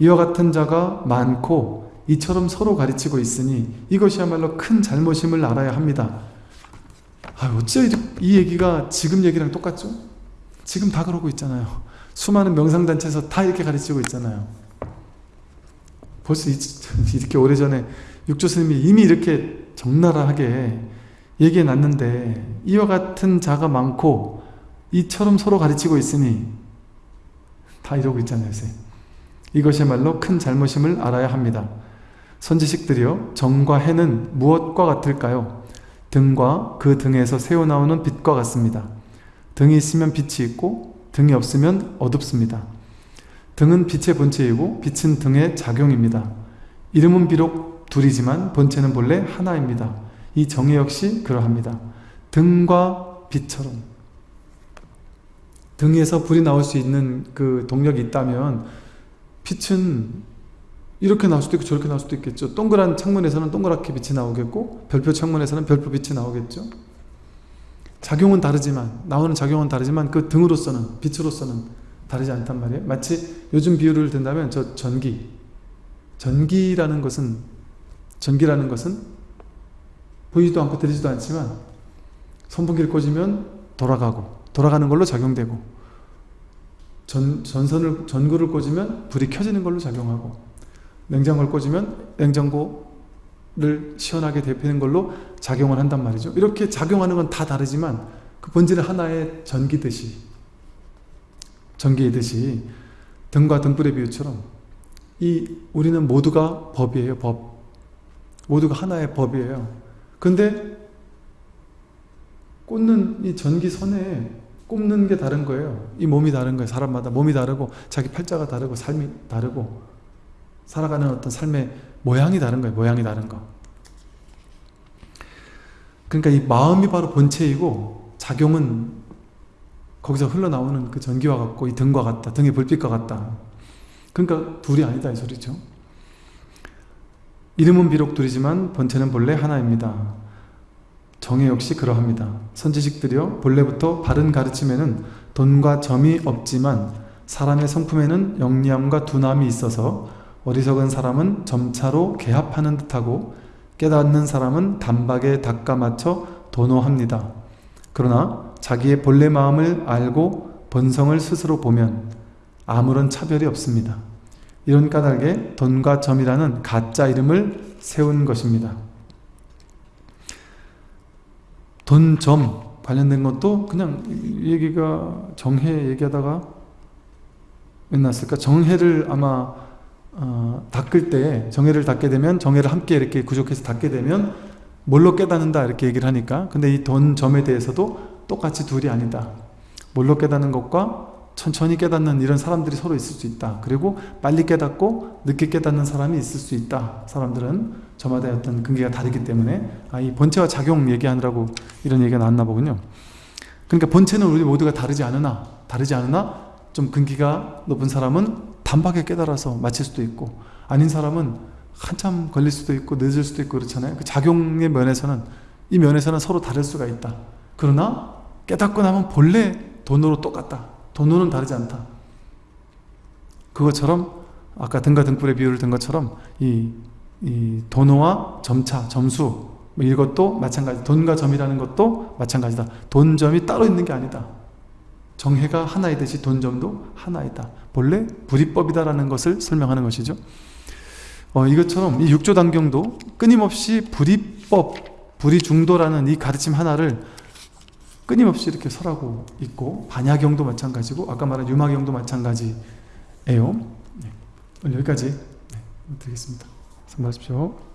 이와 같은 자가 많고 이처럼 서로 가르치고 있으니 이것이야말로 큰 잘못임을 알아야 합니다. 아, 어째 이 얘기가 지금 얘기랑 똑같죠? 지금 다 그러고 있잖아요. 수많은 명상단체에서 다 이렇게 가르치고 있잖아요. 벌써 이렇게 오래전에 육조 스님이 이미 이렇게 적나라하게 얘기해 놨는데 이와 같은 자가 많고 이처럼 서로 가르치고 있으니 다 이러고 있잖아요 요새 이것이야말로 큰 잘못임을 알아야 합니다 선지식들이요 정과 해는 무엇과 같을까요? 등과 그 등에서 새어나오는 빛과 같습니다. 등이 있으면 빛이 있고 등이 없으면 어둡습니다. 등은 빛의 본체이고 빛은 등의 작용입니다. 이름은 비록 둘이지만 본체는 본래 하나입니다. 이 정의 역시 그러합니다. 등과 빛처럼. 등에서 불이 나올 수 있는 그 동력이 있다면 빛은 이렇게 나올 수도 있고 저렇게 나올 수도 있겠죠. 동그란 창문에서는 동그랗게 빛이 나오겠고 별표 창문에서는 별표 빛이 나오겠죠. 작용은 다르지만 나오는 작용은 다르지만 그 등으로서는 빛으로서는 다르지 않단 말이에요. 마치 요즘 비유를 든다면 저 전기 전기라는 것은 전기라는 것은 보이지도 않고 들리지도 않지만 선풍기를 꽂으면 돌아가고 돌아가는 걸로 작용되고 전, 전선을, 전구를 꽂으면 불이 켜지는 걸로 작용하고 냉장고를 꽂으면 냉장고를 시원하게 데피는 걸로 작용을 한단 말이죠. 이렇게 작용하는 건 다 다르지만 그 본질은 하나의 전기듯이 전기이듯이 등과 등불의 비유처럼 이 우리는 모두가 법이에요. 법. 모두가 하나의 법이에요. 근데 꽂는 이 전기선에 꼽는 게 다른 거예요. 이 몸이 다른 거예요. 사람마다 몸이 다르고 자기 팔자가 다르고 삶이 다르고 살아가는 어떤 삶의 모양이 다른 거예요. 모양이 다른 거. 그러니까 이 마음이 바로 본체이고 작용은 거기서 흘러나오는 그 전기와 같고 이 등과 같다. 등의 불빛과 같다. 그러니까 둘이 아니다 이 소리죠. 이름은 비록 둘이지만 본체는 본래 하나입니다. 정의 역시 그러합니다. 선지식들이요 본래부터 바른 가르침에는 돈과 점이 없지만 사람의 성품에는 영리함과 둔함이 있어서 어리석은 사람은 점차로 개합하는 듯하고 깨닫는 사람은 단박에 닦아 맞춰 도노합니다. 그러나 자기의 본래 마음을 알고 본성을 스스로 보면 아무런 차별이 없습니다. 이런 까닭에 돈과 점이라는 가짜 이름을 세운 것입니다. 돈, 점 관련된 것도 그냥 이 얘기가 정해 얘기하다가 왜 났을까? 정해를 아마 어, 닦을 때 정해를 닦게 되면 정해를 함께 이렇게 구족해서 닦게 되면 뭘로 깨닫는다 이렇게 얘기를 하니까. 근데 이 돈 점에 대해서도 똑같이 둘이 아니다. 뭘로 깨닫는 것과 천천히 깨닫는 이런 사람들이 서로 있을 수 있다. 그리고 빨리 깨닫고 늦게 깨닫는 사람이 있을 수 있다. 사람들은 저마다의 어떤 근기가 다르기 때문에. 아, 이 본체와 작용 얘기하느라고 이런 얘기가 나왔나 보군요. 그러니까 본체는 우리 모두가 다르지 않으나 다르지 않으나 좀 근기가 높은 사람은 단박에 깨달아서 마칠 수도 있고 아닌 사람은 한참 걸릴 수도 있고 늦을 수도 있고 그렇잖아요. 그 작용의 면에서는 이 면에서는 서로 다를 수가 있다. 그러나 깨닫고 나면 본래 돈으로 똑같다. 돈으로는 다르지 않다. 그것처럼 아까 등과 등불의 비유를 든 것처럼 이, 이 돈어와 점차, 점수 뭐 이것도 마찬가지 돈과 점이라는 것도 마찬가지다. 돈점이 따로 있는 게 아니다. 정해가 하나이듯이 돈점도 하나이다 본래 불이법이다라는 것을 설명하는 것이죠. 어, 이것처럼 이 육조단경도 끊임없이 불이법, 불이중도라는 이 가르침 하나를 끊임없이 이렇게 설하고 있고 반야경도 마찬가지고 아까 말한 유마경도 마찬가지예요. 네, 여기까지. 네, 드리겠습니다. 수고하십시오